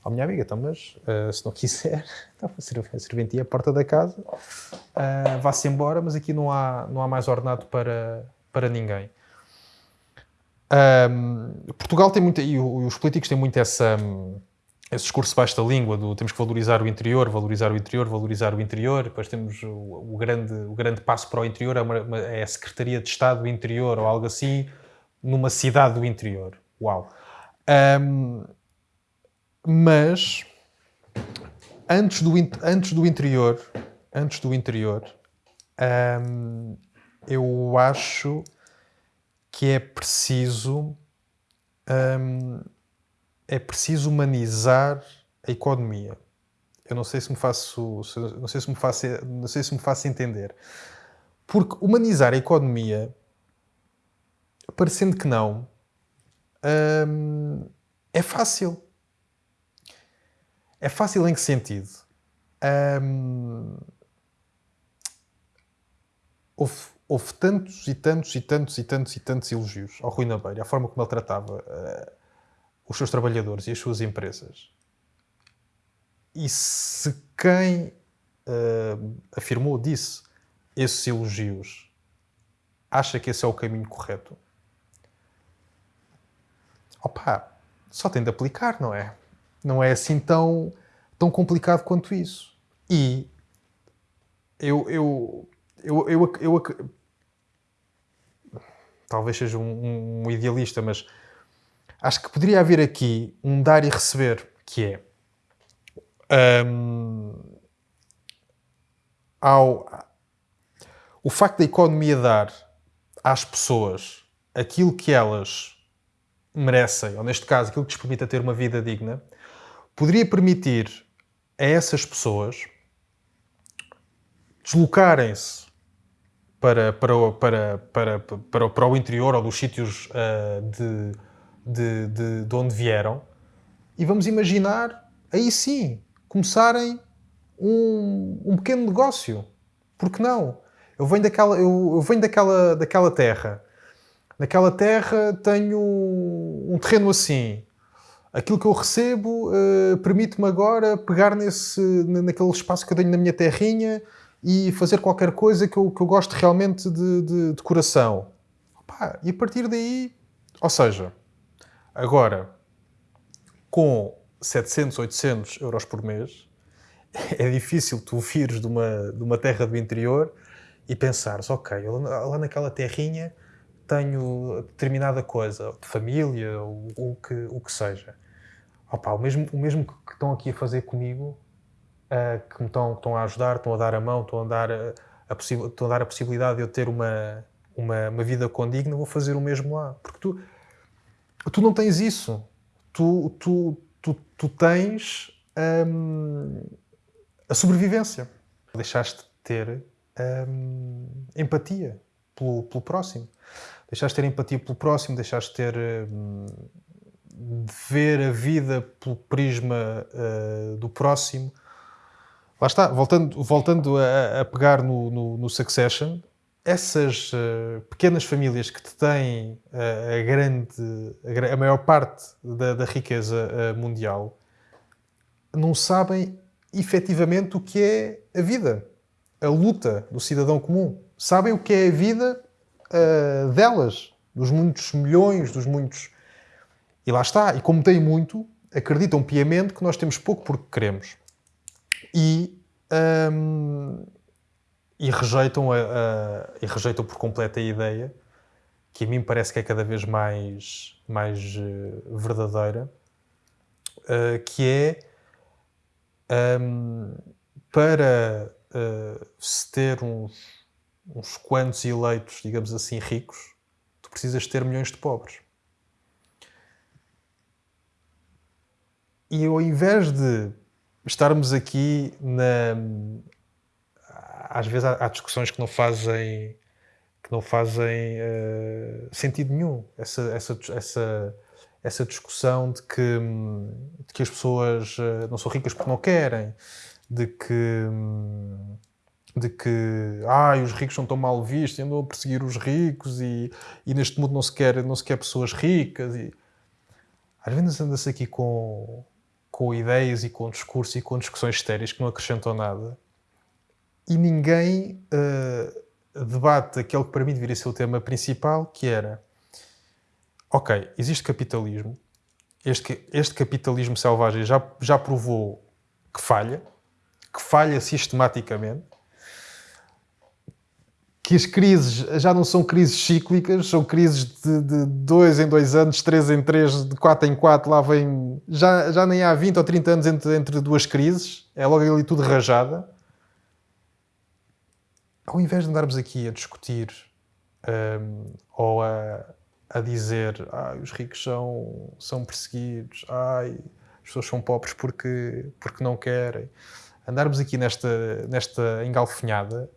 oh, minha amiga, então, mas uh, se não quiser, então, a serventia à porta da casa, uh, vá-se embora, mas aqui não há, não há mais ordenado para, para ninguém. Um, Portugal tem muito, e os políticos têm muito essa, esse discurso da língua do temos que valorizar o interior, valorizar o interior, valorizar o interior. Depois temos o, o grande, o grande passo para o interior, é, é, a Secretaria de Estado do Interior ou algo assim, numa cidade do interior. Uau! Um, mas antes do, antes do interior, antes do interior, um, eu acho que é preciso um, é preciso humanizar a economia. Eu não sei se me faço, não sei se me faço, não sei se me faço entender. Porque humanizar a economia, parecendo que não, hum, é fácil. É fácil em que sentido? Hum, houve, houve, tantos e tantos e tantos e tantos e tantos elogios ao Rui Nabeiro, a forma como ele tratava uh, os seus trabalhadores e as suas empresas. E se quem uh, afirmou, disse esses elogios, acha que esse é o caminho correto, opa, só tem de aplicar, não é? Não é assim tão, tão complicado quanto isso. E eu, eu, eu, eu, eu talvez seja um, um idealista, mas acho que poderia haver aqui um dar e receber, que é um, ao, o facto da economia dar às pessoas aquilo que elas merecem, ou neste caso, aquilo que lhes permita ter uma vida digna, poderia permitir a essas pessoas deslocarem-se para, para, para, para, para, para, o interior ou dos sítios uh, de de, de, de onde vieram e vamos imaginar, aí sim, começarem um, um pequeno negócio. Por que não? Eu venho daquela, eu, eu venho daquela, daquela terra. Naquela terra tenho um terreno assim. Aquilo que eu recebo uh, permite-me agora pegar nesse, naquele espaço que eu tenho na minha terrinha e fazer qualquer coisa que eu, que eu gosto realmente de, de, de coração. Opa, e a partir daí, ou seja, Agora, com 700, 800 euros por mês, é difícil tu vires de uma, de uma terra do interior e pensares, ok, lá naquela terrinha tenho determinada coisa, de família, ou o que, o que seja. Opa, o, mesmo, o mesmo que estão aqui a fazer comigo, uh, que me estão, estão a ajudar, estão a dar a mão, estão a dar a, a, estão a, dar a possibilidade de eu ter uma, uma, uma vida condigna, vou fazer o mesmo lá. Porque tu, tu não tens isso. Tu, tu, tu, tu tens hum, a sobrevivência. Deixaste de ter hum, empatia pelo, pelo próximo. Deixaste de ter empatia pelo próximo, deixaste de ter. Hum, de ver a vida pelo prisma uh, do próximo. Lá está, voltando, voltando a, a pegar no, no, no Succession, essas uh, pequenas famílias que têm uh, a grande, a, maior parte da, da riqueza uh, mundial, não sabem efetivamente o que é a vida, a luta do cidadão comum. Sabem o que é a vida delas, dos muitos milhões, dos muitos. E lá está. E como têm muito, acreditam piamente que nós temos pouco porque queremos. E. Um, e rejeitam, a, a, e rejeitam por completo a ideia, que a mim parece que é cada vez mais, mais uh, verdadeira, uh, que é um, para uh, se ter uns, uns quantos eleitos, digamos assim, ricos, tu precisas ter milhões de pobres. E ao invés de estarmos aqui na. Às vezes há, discussões que não fazem que não fazem uh, sentido nenhum. Essa, essa, essa, essa discussão de que, de que as pessoas uh, não são ricas porque não querem, de que, de que ah, os ricos são tão mal vistos, andam a perseguir os ricos e, e neste mundo não se quer, não se quer pessoas ricas. E... Às vezes anda-se aqui com, com ideias e com discurso e com discussões estéreis que não acrescentam nada e ninguém. Uh, debate aquele que para mim deveria ser o tema principal, que era ok, existe capitalismo, este, este capitalismo selvagem já, já provou que falha, que falha sistematicamente, que as crises já não são crises cíclicas, são crises de, de dois em dois anos, três em três, de quatro em quatro, lá vem. Já, já nem há 20 ou 30 anos entre, entre duas crises, é logo ali tudo rajada ao invés de andarmos aqui a discutir um, ou a, a dizer ah, os ricos são, são perseguidos, ai, as pessoas são pobres porque, porque não querem, andarmos aqui nesta, nesta engalfinhada,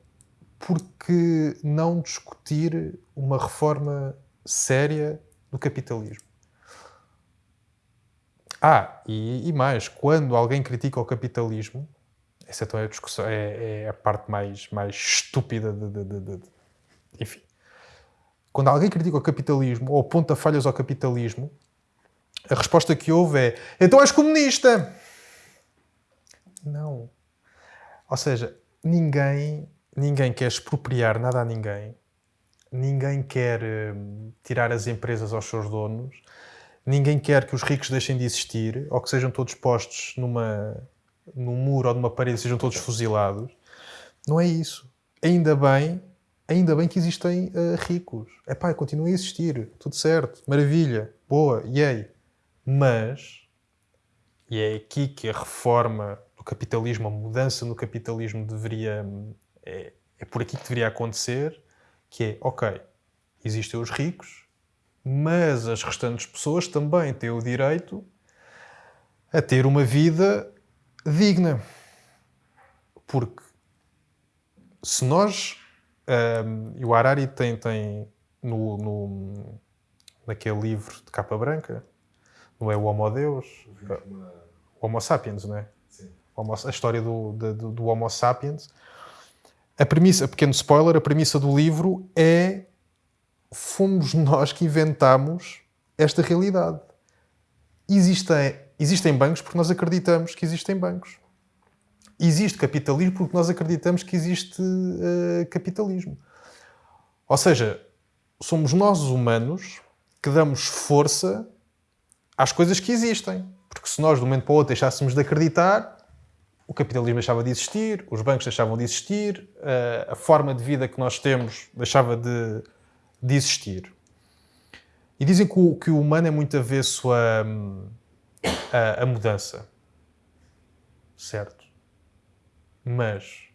porque não discutir uma reforma séria do capitalismo? Ah, e, e mais, quando alguém critica o capitalismo, essa então é a discussão, é, é a parte mais, mais estúpida de, de, de, de, Enfim. Quando alguém critica o capitalismo ou aponta falhas ao capitalismo, a resposta que houve é: então és comunista! Não. Ou seja, ninguém, ninguém quer expropriar nada a ninguém, ninguém quer hum, tirar as empresas aos seus donos, ninguém quer que os ricos deixem de existir ou que sejam todos postos numa num muro ou numa parede sejam todos fuzilados. Não é isso. Ainda bem, ainda bem que existem uh, ricos. É pá, continua a existir. Tudo certo. Maravilha. Boa. Yay. Mas, e é aqui que a reforma do capitalismo, a mudança no capitalismo deveria. É, é por aqui que deveria acontecer, que é, ok, existem os ricos, mas as restantes pessoas também têm o direito a ter uma vida digna. Porque se nós. Um, e o Harari tem, tem no, no, naquele livro de capa branca, não é o Homo Deus, o Homo Sapiens, não é? Sim. A história do, do, do Homo Sapiens. A premissa, pequeno spoiler, a premissa do livro é fomos nós que inventamos esta realidade. Existem Existem bancos porque nós acreditamos que existem bancos. Existe capitalismo porque nós acreditamos que existe uh, capitalismo. Ou seja, somos nós os humanos que damos força às coisas que existem. Porque se nós, de um momento para o outro, deixássemos de acreditar, o capitalismo deixava de existir, os bancos deixavam de existir, uh, a forma de vida que nós temos deixava de, de existir. E dizem que o, que o humano é muito avesso a. A, a mudança. Certo. Mas,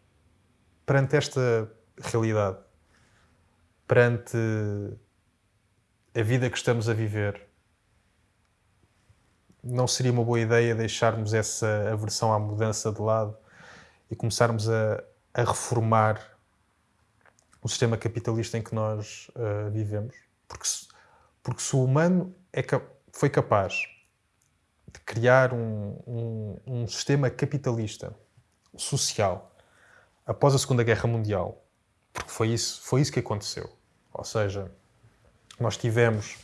perante esta realidade, perante a vida que estamos a viver, não seria uma boa ideia deixarmos essa aversão à mudança de lado e começarmos a, a reformar o sistema capitalista em que nós uh, vivemos? Porque se, porque se o humano é, foi capaz de criar um, um, um sistema capitalista, social, após a Segunda Guerra Mundial, porque foi isso, foi isso que aconteceu. Ou seja, nós tivemos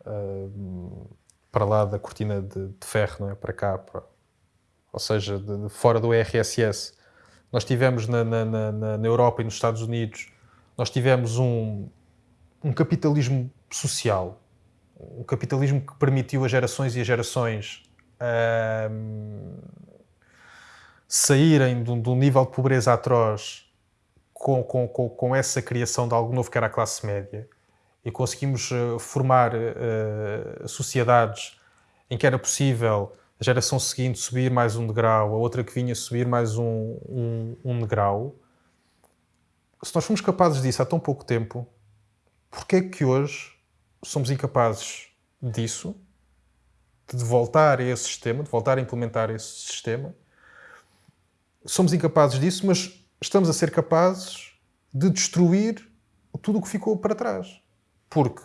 uh, para lá da cortina de, de, ferro, não é? para cá, para, ou seja, de, de fora do RSS, nós tivemos na, na, na, na, Europa e nos Estados Unidos, nós tivemos um, um capitalismo social, o capitalismo que permitiu as gerações e as gerações uh, saírem de um, de um, nível de pobreza atroz com, com, com, com, essa criação de algo novo que era a classe média e conseguimos uh, formar uh, sociedades em que era possível a geração seguinte subir mais um degrau, a outra que vinha subir mais um, um, um degrau, se nós fomos capazes disso há tão pouco tempo, porquê é que hoje somos incapazes disso, de voltar a esse sistema, de voltar a implementar esse sistema? Somos incapazes disso, mas estamos a ser capazes de destruir tudo o que ficou para trás. Porque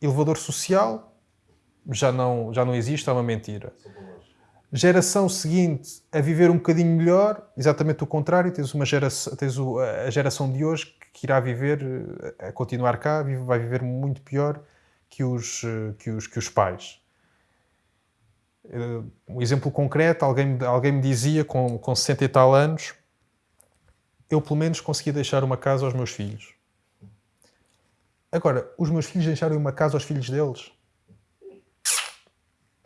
elevador social já não, já não existe, é uma mentira. Geração seguinte a viver um bocadinho melhor, exatamente o contrário, tens, uma geração, tens a geração de hoje que irá viver, a continuar cá, vai viver muito pior que os, que os, que os pais. Um exemplo concreto, alguém, alguém me dizia com, com 60 e tal anos, eu pelo menos consegui deixar uma casa aos meus filhos. Agora, os meus filhos deixaram uma casa aos filhos deles?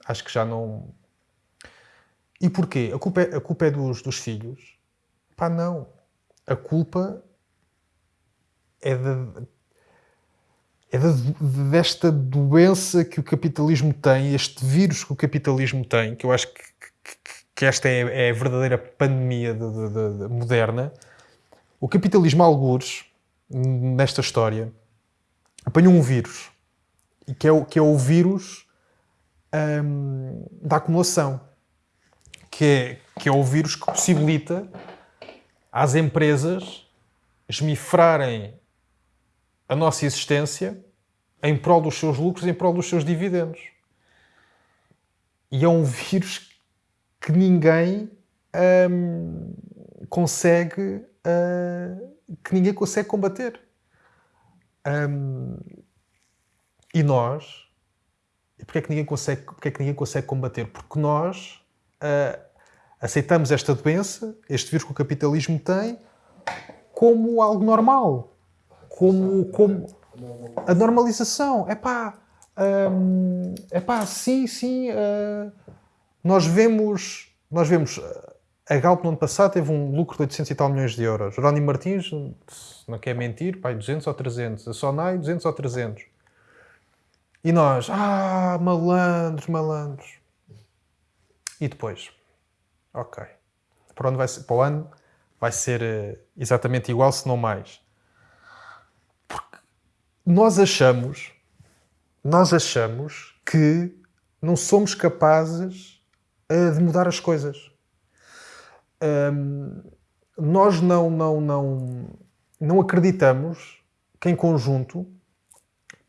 Acho que já não. E porquê? A culpa é, a culpa é dos, dos filhos? Pá, não. A culpa é, de, é de, desta doença que o capitalismo tem, este vírus que o capitalismo tem, que eu acho que, que, que esta é, é, a verdadeira pandemia de, de, moderna. O capitalismo, algures, nesta história, apanhou um vírus, e que é o, que é o vírus hum, da acumulação, que é, que é o vírus que possibilita às empresas esmifrarem a nossa existência em prol dos seus lucros, em prol dos seus dividendos. E é um vírus que ninguém hum, consegue uh, que ninguém consegue combater. Um, e nós, e porquê é que ninguém consegue, porquê é que ninguém consegue combater? Porque nós uh, aceitamos esta doença, este vírus que o capitalismo tem, como algo normal. Como, como a normalização. É pá, um, é pá, sim, sim. Uh, nós vemos, nós vemos a Galp no ano passado teve um lucro de 800 e tal milhões de euros. Jerónimo Martins, não quer mentir, pai, 200 ou 300. A Sonai, 200 ou 300. E nós, ah, malandros, malandros. E depois? Ok. Para, onde vai ser, para o ano vai ser eh, exatamente igual, se não mais. Porque nós achamos, nós achamos que não somos capazes eh, de mudar as coisas nós não, não, não, não acreditamos que em conjunto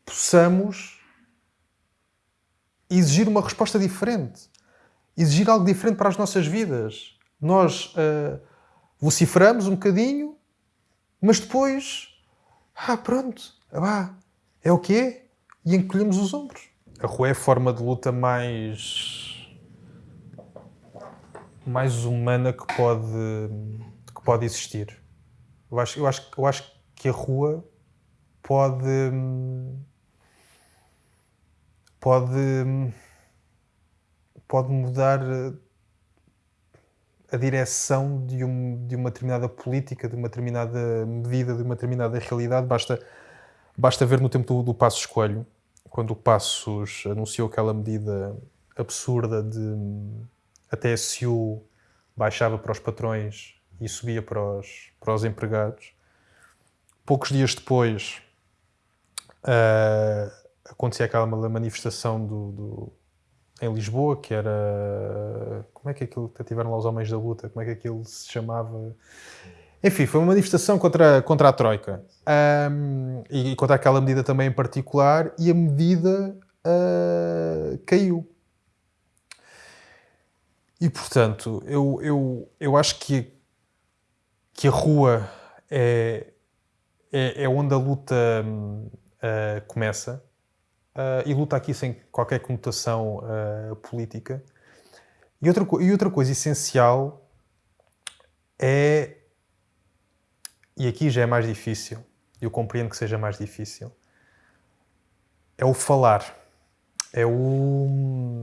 possamos exigir uma resposta diferente, exigir algo diferente para as nossas vidas. Nós uh, vociferamos um bocadinho, mas depois, ah, pronto, ah, é o que é, e encolhemos os ombros. A rua é a forma de luta mais mais humana que pode, que pode existir. Eu acho, eu, acho, eu acho que a rua pode. pode. pode mudar a direção de, um, de uma determinada política, de uma determinada medida, de uma determinada realidade. Basta, basta ver no tempo do, do Passos Coelho, quando o Passos anunciou aquela medida absurda de a TSU baixava para os patrões e subia para os, para os empregados. Poucos dias depois uh, acontecia aquela manifestação do, do, em Lisboa, que era. Como é que aquilo. Tiveram lá os Homens da Luta, como é que aquilo se chamava? Enfim, foi uma manifestação contra, contra a Troika. Um, e contra aquela medida também em particular, e a medida uh, caiu. E portanto, eu, eu, eu acho que, que a rua é, é, é onde a luta uh, começa. Uh, e luta aqui sem qualquer conotação uh, política. E outra, e outra coisa essencial é. E aqui já é mais difícil, eu compreendo que seja mais difícil. É o falar. É o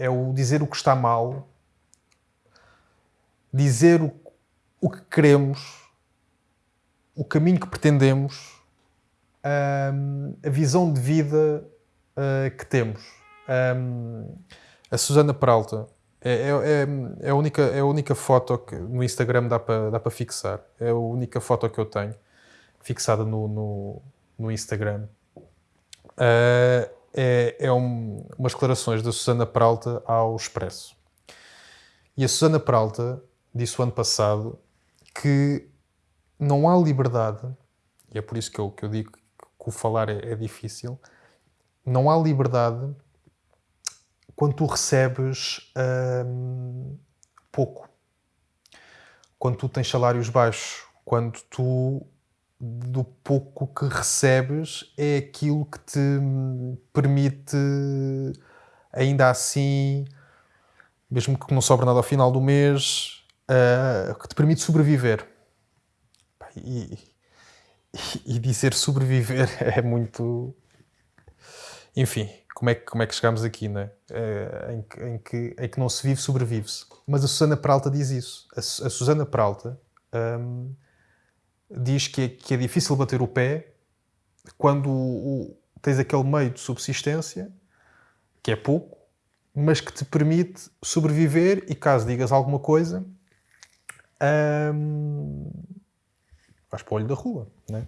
é o dizer o que está mal, dizer o, o que queremos, o caminho que pretendemos, um, a visão de vida uh, que temos. Um, A Susana Peralta é, é, é, é, a, única, é a única foto que no Instagram dá para dá fixar. É a única foto que eu tenho fixada no, no, no Instagram. Uh, é, é um, umas declarações da Susana Peralta ao Expresso. E a Susana Peralta disse o ano passado que não há liberdade, e é por isso que eu, que eu digo que o falar é, é difícil, não há liberdade quando tu recebes hum, pouco, quando tu tens salários baixos, quando tu do pouco que recebes é aquilo que te permite ainda assim, mesmo que não sobra nada ao final do mês, uh, que te permite sobreviver. E, e dizer sobreviver é muito. Enfim, como é que, como é que chegamos aqui, né? Em, que, em, que, em que não se vive, sobrevive-se. Mas a Susana Peralta diz isso. A, a Susana Peralta um, diz que é, que é difícil bater o pé quando o, tens aquele meio de subsistência, que é pouco, mas que te permite sobreviver e caso digas alguma coisa, um, vais para o olho da rua. Né?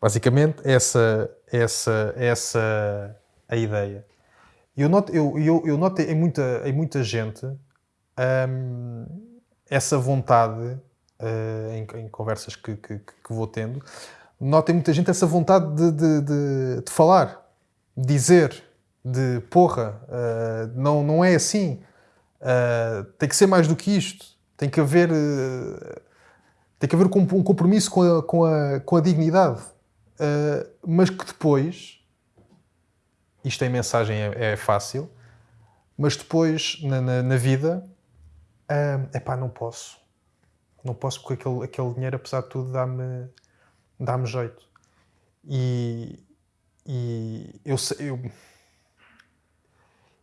Basicamente, essa, essa, essa a ideia. Eu noto, eu, eu, eu noto em, muita, em muita gente um, essa vontade, em, em, conversas que, que, que, vou tendo, noto em muita gente essa vontade de, de, de, de falar, dizer, de porra, uh, não, não é assim. Uh, tem que ser mais do que isto. Tem que haver tem que haver um compromisso com a, com a, com a dignidade. Uh, mas que depois, isto em mensagem é, é fácil, mas depois na, na, na vida, é uh, pá, não posso. Não posso porque aquele, aquele dinheiro, apesar de tudo, dá-me dá, -me, jeito. E, e eu, eu,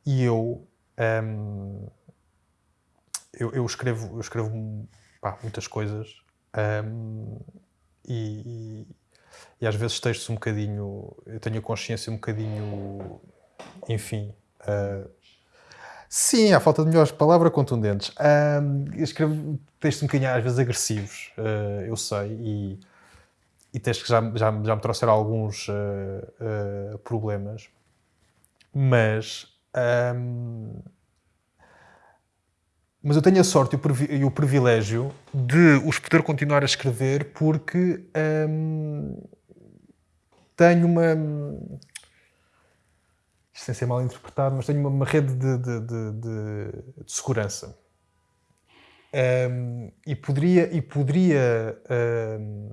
e eu, um, eu, eu, escrevo, eu escrevo pá, muitas coisas um, e, e, às vezes textos um bocadinho. Eu tenho a consciência um bocadinho. Enfim. Uh, sim, há falta de melhores palavras contundentes. Um, escrevo textos um bocadinho às vezes agressivos, uh, eu sei, e, e textos que já, já, já me trouxeram alguns uh, problemas. Mas. Um, mas eu tenho a sorte e o privilégio de os poder continuar a escrever porque tenho uma. Sem ser mal interpretado, mas tenho uma, uma rede de, de, de, de segurança. Um, e poderia, e poderia um,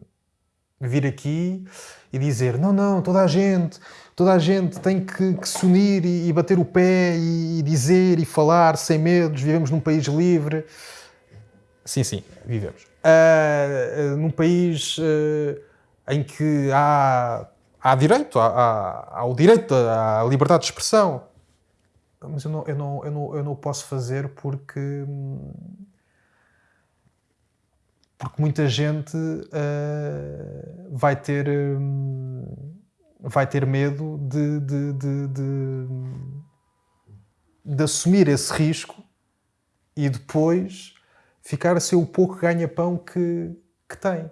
vir aqui e dizer: não, não, toda a gente, toda a gente tem que, que se unir e, e, bater o pé e, e, dizer e falar sem medos, vivemos num país livre. Sim, sim, vivemos. Uh, num país uh, em que há, há direito, há, há, há, o direito à liberdade de expressão. Mas eu não, eu não, eu não, eu não posso fazer porque. Porque muita gente uh, vai ter um, vai ter medo de, de, de, de, de assumir esse risco e depois ficar a ser o pouco ganha-pão que, que tem.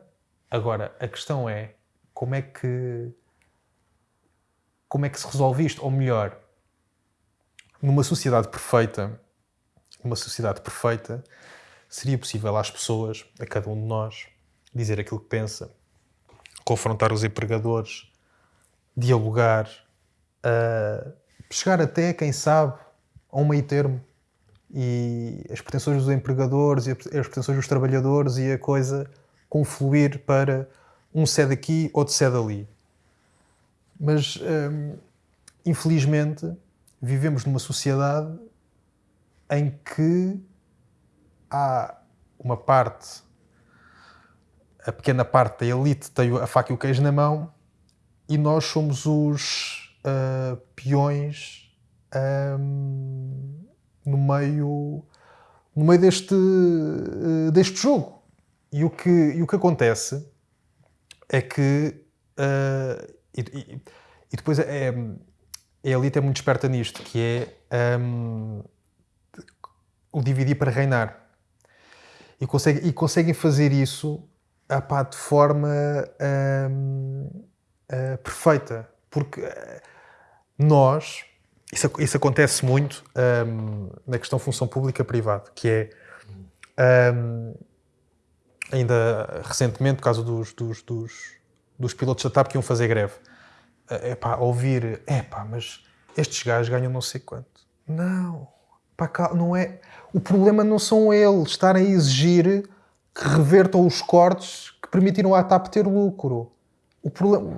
Agora, a questão é como é que como é que se resolve isto? Ou melhor, numa sociedade perfeita, numa sociedade perfeita, seria possível às pessoas, a cada um de nós, dizer aquilo que pensa, confrontar os empregadores, dialogar, uh, chegar até, quem sabe, a um meio termo e as pretensões dos empregadores e as pretensões dos trabalhadores e a coisa confluir para um cede aqui, outro cede ali. Mas, um, infelizmente, vivemos numa sociedade em que há uma parte, a pequena parte da elite tem a faca e o queijo na mão e nós somos os uh, peões um, no meio no meio deste, uh, deste jogo. E o, que, e o que acontece é que. Uh, e, e, depois é, é, a elite é muito esperta nisto, que é. Um, o dividir para reinar. E, consegue, e conseguem fazer isso apá, de forma hum, uh, perfeita. Porque uh, nós, isso, isso, acontece muito um, na questão função pública-privada, que é um, ainda recentemente, por causa dos, dos, dos, dos, pilotos da TAP que iam fazer greve. Uh, epá, ouvir, epá, mas estes gajos ganham não sei quanto. Não, pá, não é. O problema não são eles estarem a exigir que revertam os cortes que permitiram à TAP ter lucro. O problema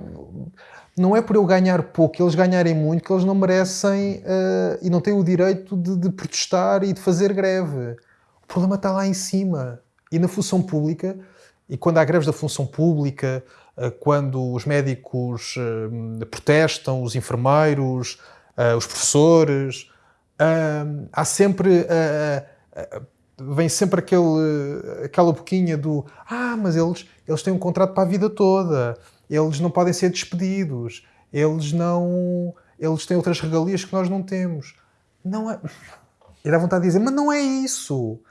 não é por eu ganhar pouco, eles ganharem muito, que eles não merecem uh, e não têm o direito de, de, protestar e de fazer greve. O problema está lá em cima. E na função pública, e quando há greves da função pública, quando os médicos uh, protestam, os enfermeiros, os professores, há sempre vem sempre aquele, aquela boquinha do ah, mas eles, eles têm um contrato para a vida toda, eles não podem ser despedidos, eles não. Eles têm outras regalias que nós não temos. Não é. E dá vontade de dizer, mas não é isso.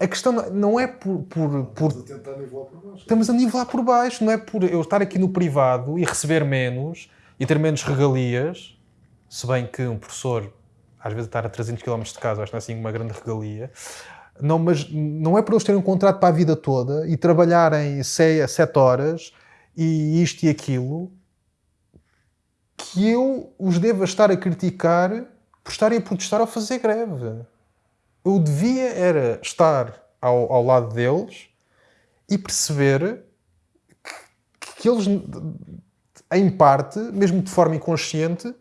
A questão não é por. por, por... Estamos a tentar nivelar por baixo. Estamos a nivelar por baixo, não é por eu estar aqui no privado e receber menos e ter menos regalias, se bem que um professor, às vezes, estar a 300 km de casa, acho que não é assim uma grande regalia. Não, mas não é por eles terem um contrato para a vida toda e trabalharem 7 horas e isto e aquilo que eu os devo estar a criticar por estarem a protestar ou fazer greve. Eu devia era estar ao, ao lado deles e perceber que, que, eles, em parte, mesmo de forma inconsciente,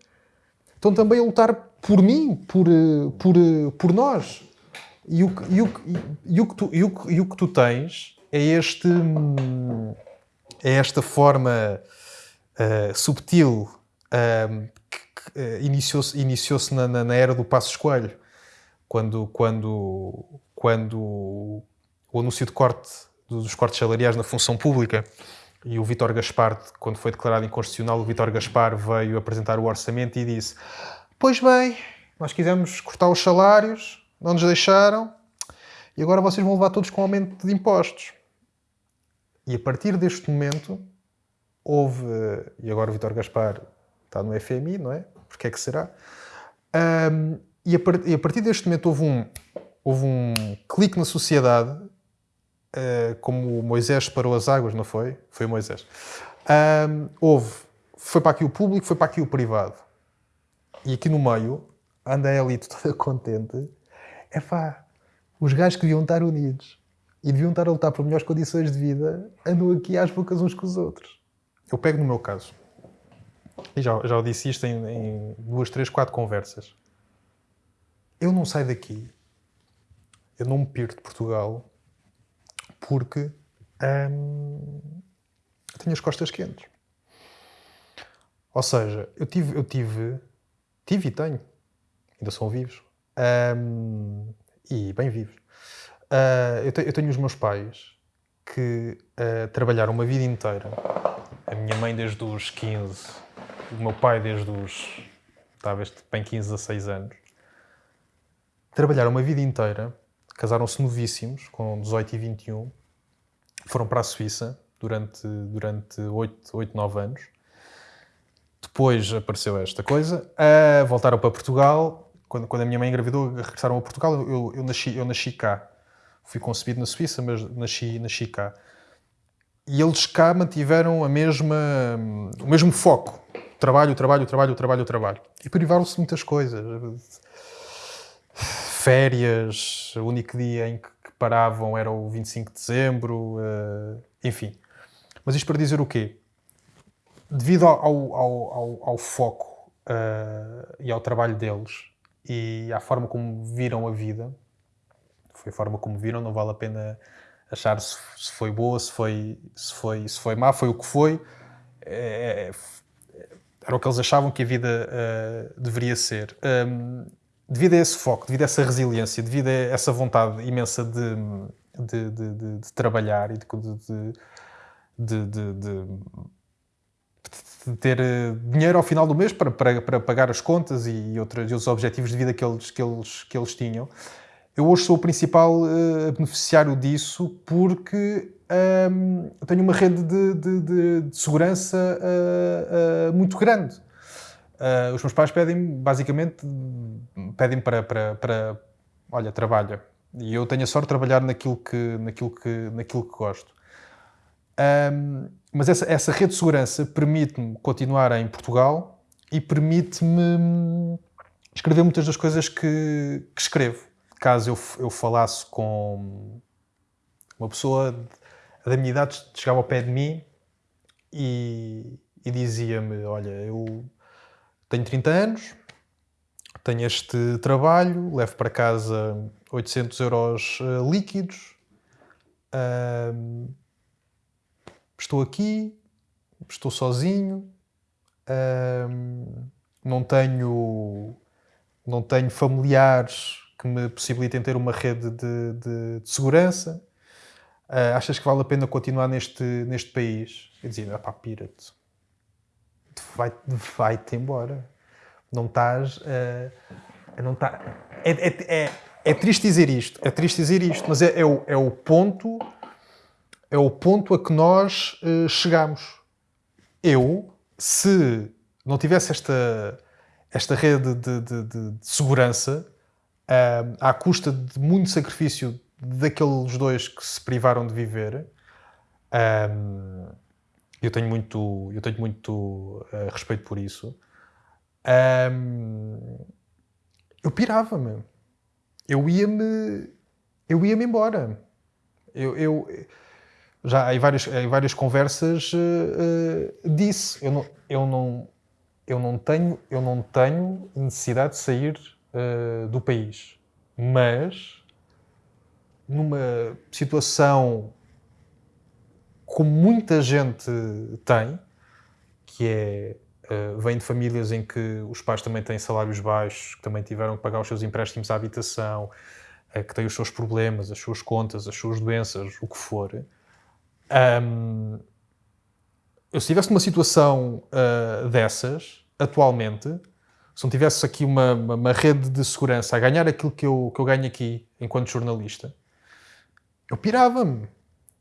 estão também a lutar por mim, por, por, por nós. E o, e, o, e, o que tu, e, o, e o que tu tens é este. É esta forma uh, subtil uh, que, uh, iniciou-se iniciou na, na, na, era do Passo Escolho, quando, quando, quando o anúncio de corte dos cortes salariais na função pública e o Vítor Gaspar, quando foi declarado inconstitucional, o Vítor Gaspar veio apresentar o orçamento e disse: Pois bem, nós quisemos cortar os salários, não nos deixaram e agora vocês vão levar todos com aumento de impostos. E a partir deste momento houve, e agora o Vitor Gaspar está no FMI, não é? Porque é que será? Um, e, a e, a partir deste momento houve um, houve um clique na sociedade, uh, como Moisés parou as águas, não foi? Foi Moisés. Houve, foi para aqui o público, foi para aqui o privado. E aqui no meio anda a elite toda contente é pá, os gajos que deviam estar unidos e deviam estar a lutar por melhores condições de vida andam aqui às bocas uns com os outros. Eu pego no meu caso, e já, já disse isto em, em duas, três, quatro conversas. Eu não saio daqui, eu não me perco de Portugal porque hum, tenho as costas quentes. Ou seja, eu tive, eu tive, tive e tenho, ainda são vivos, um, e bem vivos. Uh, eu, te, eu, tenho os meus pais que uh, trabalharam uma vida inteira. A minha mãe desde os 15, o meu pai desde os talvez bem 15 a 6 anos. Trabalharam uma vida inteira, casaram-se novíssimos, com 18 e 21, foram para a Suíça durante, durante 8, 8 9 anos. Depois apareceu esta coisa, uh, voltaram para Portugal, quando, quando a minha mãe engravidou, regressaram a Portugal, eu, eu, nasci, eu nasci cá. Fui concebido na Suíça, mas nasci, nasci cá. E eles cá mantiveram a mesma, o mesmo foco. Trabalho, trabalho, trabalho, trabalho, trabalho. E privaram-se de muitas coisas. Férias, o único dia em que paravam era o 25 de dezembro, uh, enfim. Mas isto para dizer o quê? Devido ao, ao, ao, ao foco uh, e ao trabalho deles, e à forma como viram a vida. Foi a forma como viram, não vale a pena achar se, se foi boa, se foi, se, foi, se foi má, foi o que foi. É, é, era o que eles achavam que a vida uh, deveria ser. Um, devido a esse foco, devido a essa resiliência, devido a essa vontade imensa de, de, de, de trabalhar e de, de de ter eh, dinheiro ao final do mês para, para, para pagar as contas e, outros, e outros objetivos de vida que eles, que eles, que eles tinham. eu hoje sou o principal uh, beneficiário disso porque um, tenho uma rede de, de, de, de segurança uh, uh, muito grande. Uh, os meus pais pedem basicamente, pedem para, para, para, olha, trabalha. E eu tenho a sorte de trabalhar naquilo que, naquilo que, naquilo que gosto. Um, mas essa, essa rede de segurança permite-me continuar em Portugal e permite-me escrever muitas das coisas que, que escrevo. Caso eu, eu falasse com uma pessoa da minha idade, chegava ao pé de mim e, e dizia-me: Olha, eu tenho 30 anos, tenho este trabalho, levo para casa 800 euros uh, líquidos, uh, estou aqui, estou sozinho, uh, não tenho não tenho familiares que me possibilitem ter uma rede de, de, de segurança. Uh, achas que vale a pena continuar neste, neste país? Eu dizia, pá, pira-te vai-te vai embora. Não estás. Uh, não tá, é, é, é, é, triste dizer isto, é triste dizer isto, mas é, é, o, é o ponto é o ponto a que nós uh, chegamos. Eu, se não tivesse esta, esta rede de, de, de, de segurança, uh, à custa de muito sacrifício daqueles dois que se privaram de viver, eu tenho muito, eu tenho muito uh, respeito por isso. Um, eu pirava-me. Eu ia-me. Eu ia-me embora. Eu, eu, já em várias, em várias conversas uh, uh, disse: eu não, eu, não, eu, não tenho, eu não tenho necessidade de sair uh, do país. Mas, numa situação como muita gente tem, que é uh, vem de famílias em que os pais também têm salários baixos, que também tiveram que pagar os seus empréstimos à habitação, uh, que têm os seus problemas, as suas contas, as suas doenças, o que for. Um, eu se tivesse uma situação uh, dessas, atualmente, se não tivesse aqui uma, uma, uma, rede de segurança a ganhar aquilo que eu, que eu ganho aqui enquanto jornalista, eu pirava-me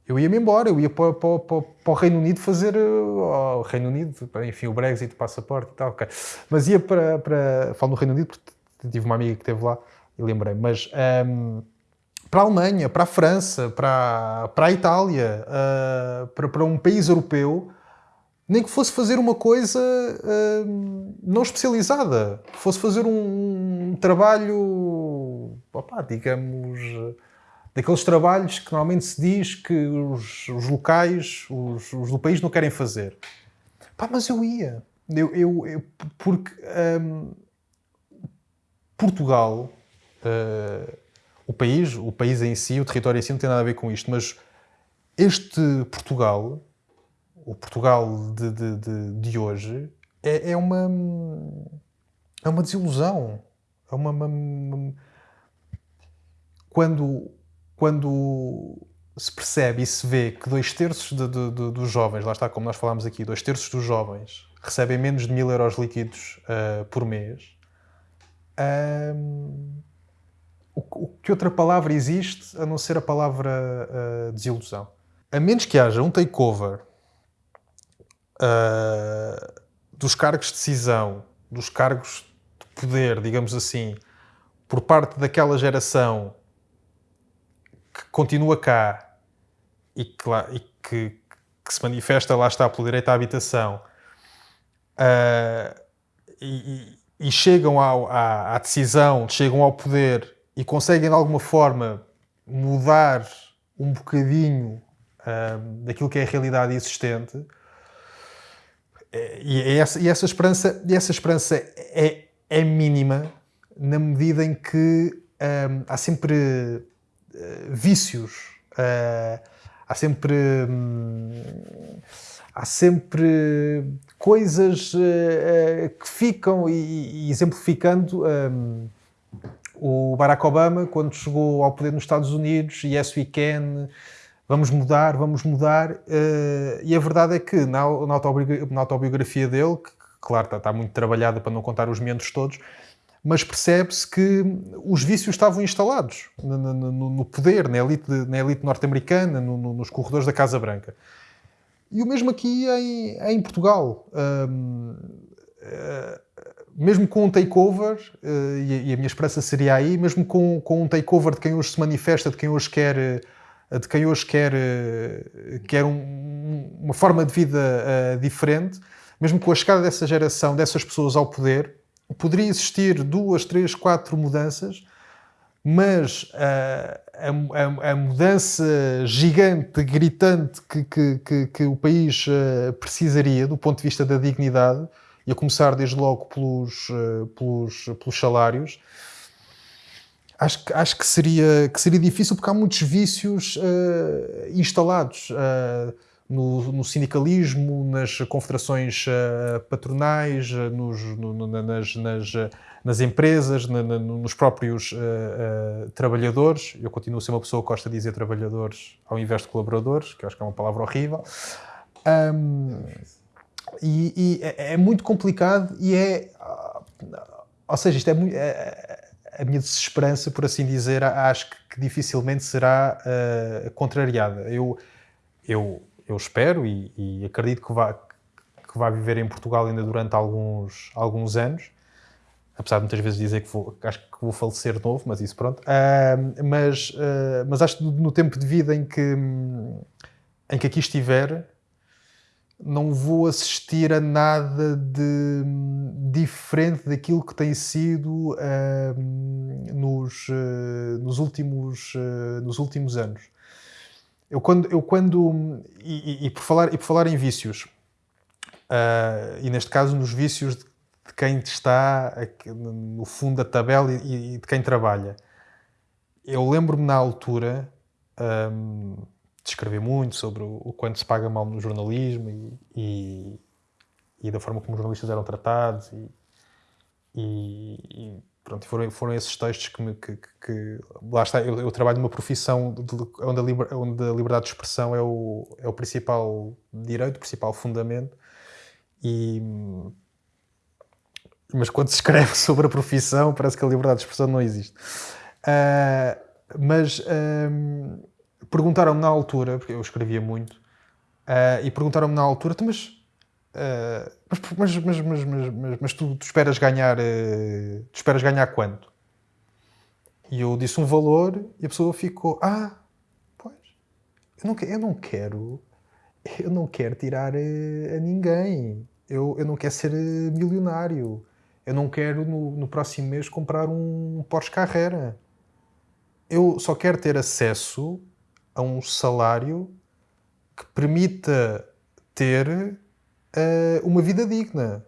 eu ia-me embora, eu ia para, para, para, para, o Reino Unido fazer. Oh, o Reino Unido, enfim, o Brexit, o passaporte e tal, ok. Mas ia para. para falo no Reino Unido porque tive uma amiga que esteve lá e lembrei. Mas um, para a Alemanha, para a França, para, para a Itália, uh, para, para um país europeu, nem que fosse fazer uma coisa uh, não especializada, fosse fazer um, um trabalho, digamos daqueles trabalhos que normalmente se diz que os, os locais, os, os, do país não querem fazer. Pá, mas eu ia. Eu, eu, eu porque um, Portugal, uh, o país, o país em si, o território em si não tem nada a ver com isto, mas este Portugal, o Portugal de, de, de, de hoje, é, é, uma é uma desilusão. É uma, uma, uma quando quando se percebe e se vê que dois terços de, de, de, dos jovens, lá está como nós falámos aqui, dois terços dos jovens recebem menos de mil euros líquidos uh, por mês, um, o, o, que outra palavra existe a não ser a palavra uh, desilusão? A menos que haja um takeover uh, dos cargos de decisão, dos cargos de poder, digamos assim, por parte daquela geração continua cá e que, lá, e que, que se manifesta, lá está, pelo direito à habitação, uh, e, e, chegam ao, à, à, decisão, chegam ao poder e conseguem de alguma forma mudar um bocadinho uh, daquilo que é a realidade existente. E, essa, e essa, esperança, essa esperança é, é mínima na medida em que um, há sempre vícios. Uh, há sempre. Hum, há sempre coisas uh, que ficam, e, exemplificando. Um, o Barack Obama, quando chegou ao poder nos Estados Unidos, yes we can, vamos mudar, vamos mudar. Uh, e a verdade é que na, na, autobiografia, dele, que claro está, está, muito trabalhada para não contar os membros todos, mas percebe-se que os vícios estavam instalados no, no, no poder, na elite, na elite norte-americana, no, nos corredores da Casa Branca. E o mesmo aqui em, em Portugal. Um, uh, mesmo com um takeover, uh, e, e, a minha esperança seria aí, mesmo com, com um takeover de quem hoje se manifesta, de quem hoje quer, de quem hoje quer, quer um, uma forma de vida uh, diferente, mesmo com a chegada dessa geração, dessas pessoas ao poder, poderia existir duas, três, quatro mudanças, mas uh, a, a, a, mudança gigante, gritante que, que, que, que o país uh, precisaria do ponto de vista da dignidade, e a começar desde logo pelos, uh, pelos, pelos salários, acho, acho que, seria, que seria difícil porque há muitos vícios instalados no, no, sindicalismo, nas confederações uh, patronais, uh, nos, no, nas, nas, nas, empresas, na, na, nos próprios uh, trabalhadores. Eu continuo a ser uma pessoa que gosta de dizer trabalhadores ao invés de colaboradores, que eu acho que é uma palavra horrível. Um, e, e é, é, muito complicado e é... Ou seja, isto é, muito, é, a minha desesperança, por assim dizer, acho que, dificilmente será contrariada. Eu, eu eu espero e, e acredito que vá, que vá viver em Portugal ainda durante alguns, alguns anos, apesar de muitas vezes dizer que vou, acho que vou falecer novo, mas isso pronto. Uh, mas, uh, mas acho que no tempo de vida em que, em que aqui estiver, não vou assistir a nada de diferente daquilo que tem sido uh, nos, nos, últimos, nos últimos anos. Eu quando, eu quando e, e, por falar, e por falar em vícios, uh, e neste caso nos vícios de, de quem está no fundo da tabela e, e de quem trabalha, eu lembro-me na altura um, de escrever muito sobre o, o, quanto se paga mal no jornalismo e, e, e da forma como os jornalistas eram tratados e, pronto, foram, foram esses textos que, me, que, que, lá está, eu, eu, trabalho numa profissão de, onde, a liber, onde a liberdade de expressão é o, é o principal direito, o principal fundamento e mas quando se escreve sobre a profissão parece que a liberdade de expressão não existe. Uh, mas uh, perguntaram-me na altura, porque eu escrevia muito uh, e perguntaram-me na altura, então, mas mas, mas, mas, mas, mas, tu, esperas ganhar uh, tu esperas ganhar quanto? E eu disse um valor e a pessoa ficou, ah, pois, eu não, eu não quero, eu não quero tirar uh, a ninguém, eu, eu não quero ser milionário, eu não quero no, no próximo mês comprar um Porsche Carrera. Eu só quero ter acesso a um salário que permita ter uma vida digna.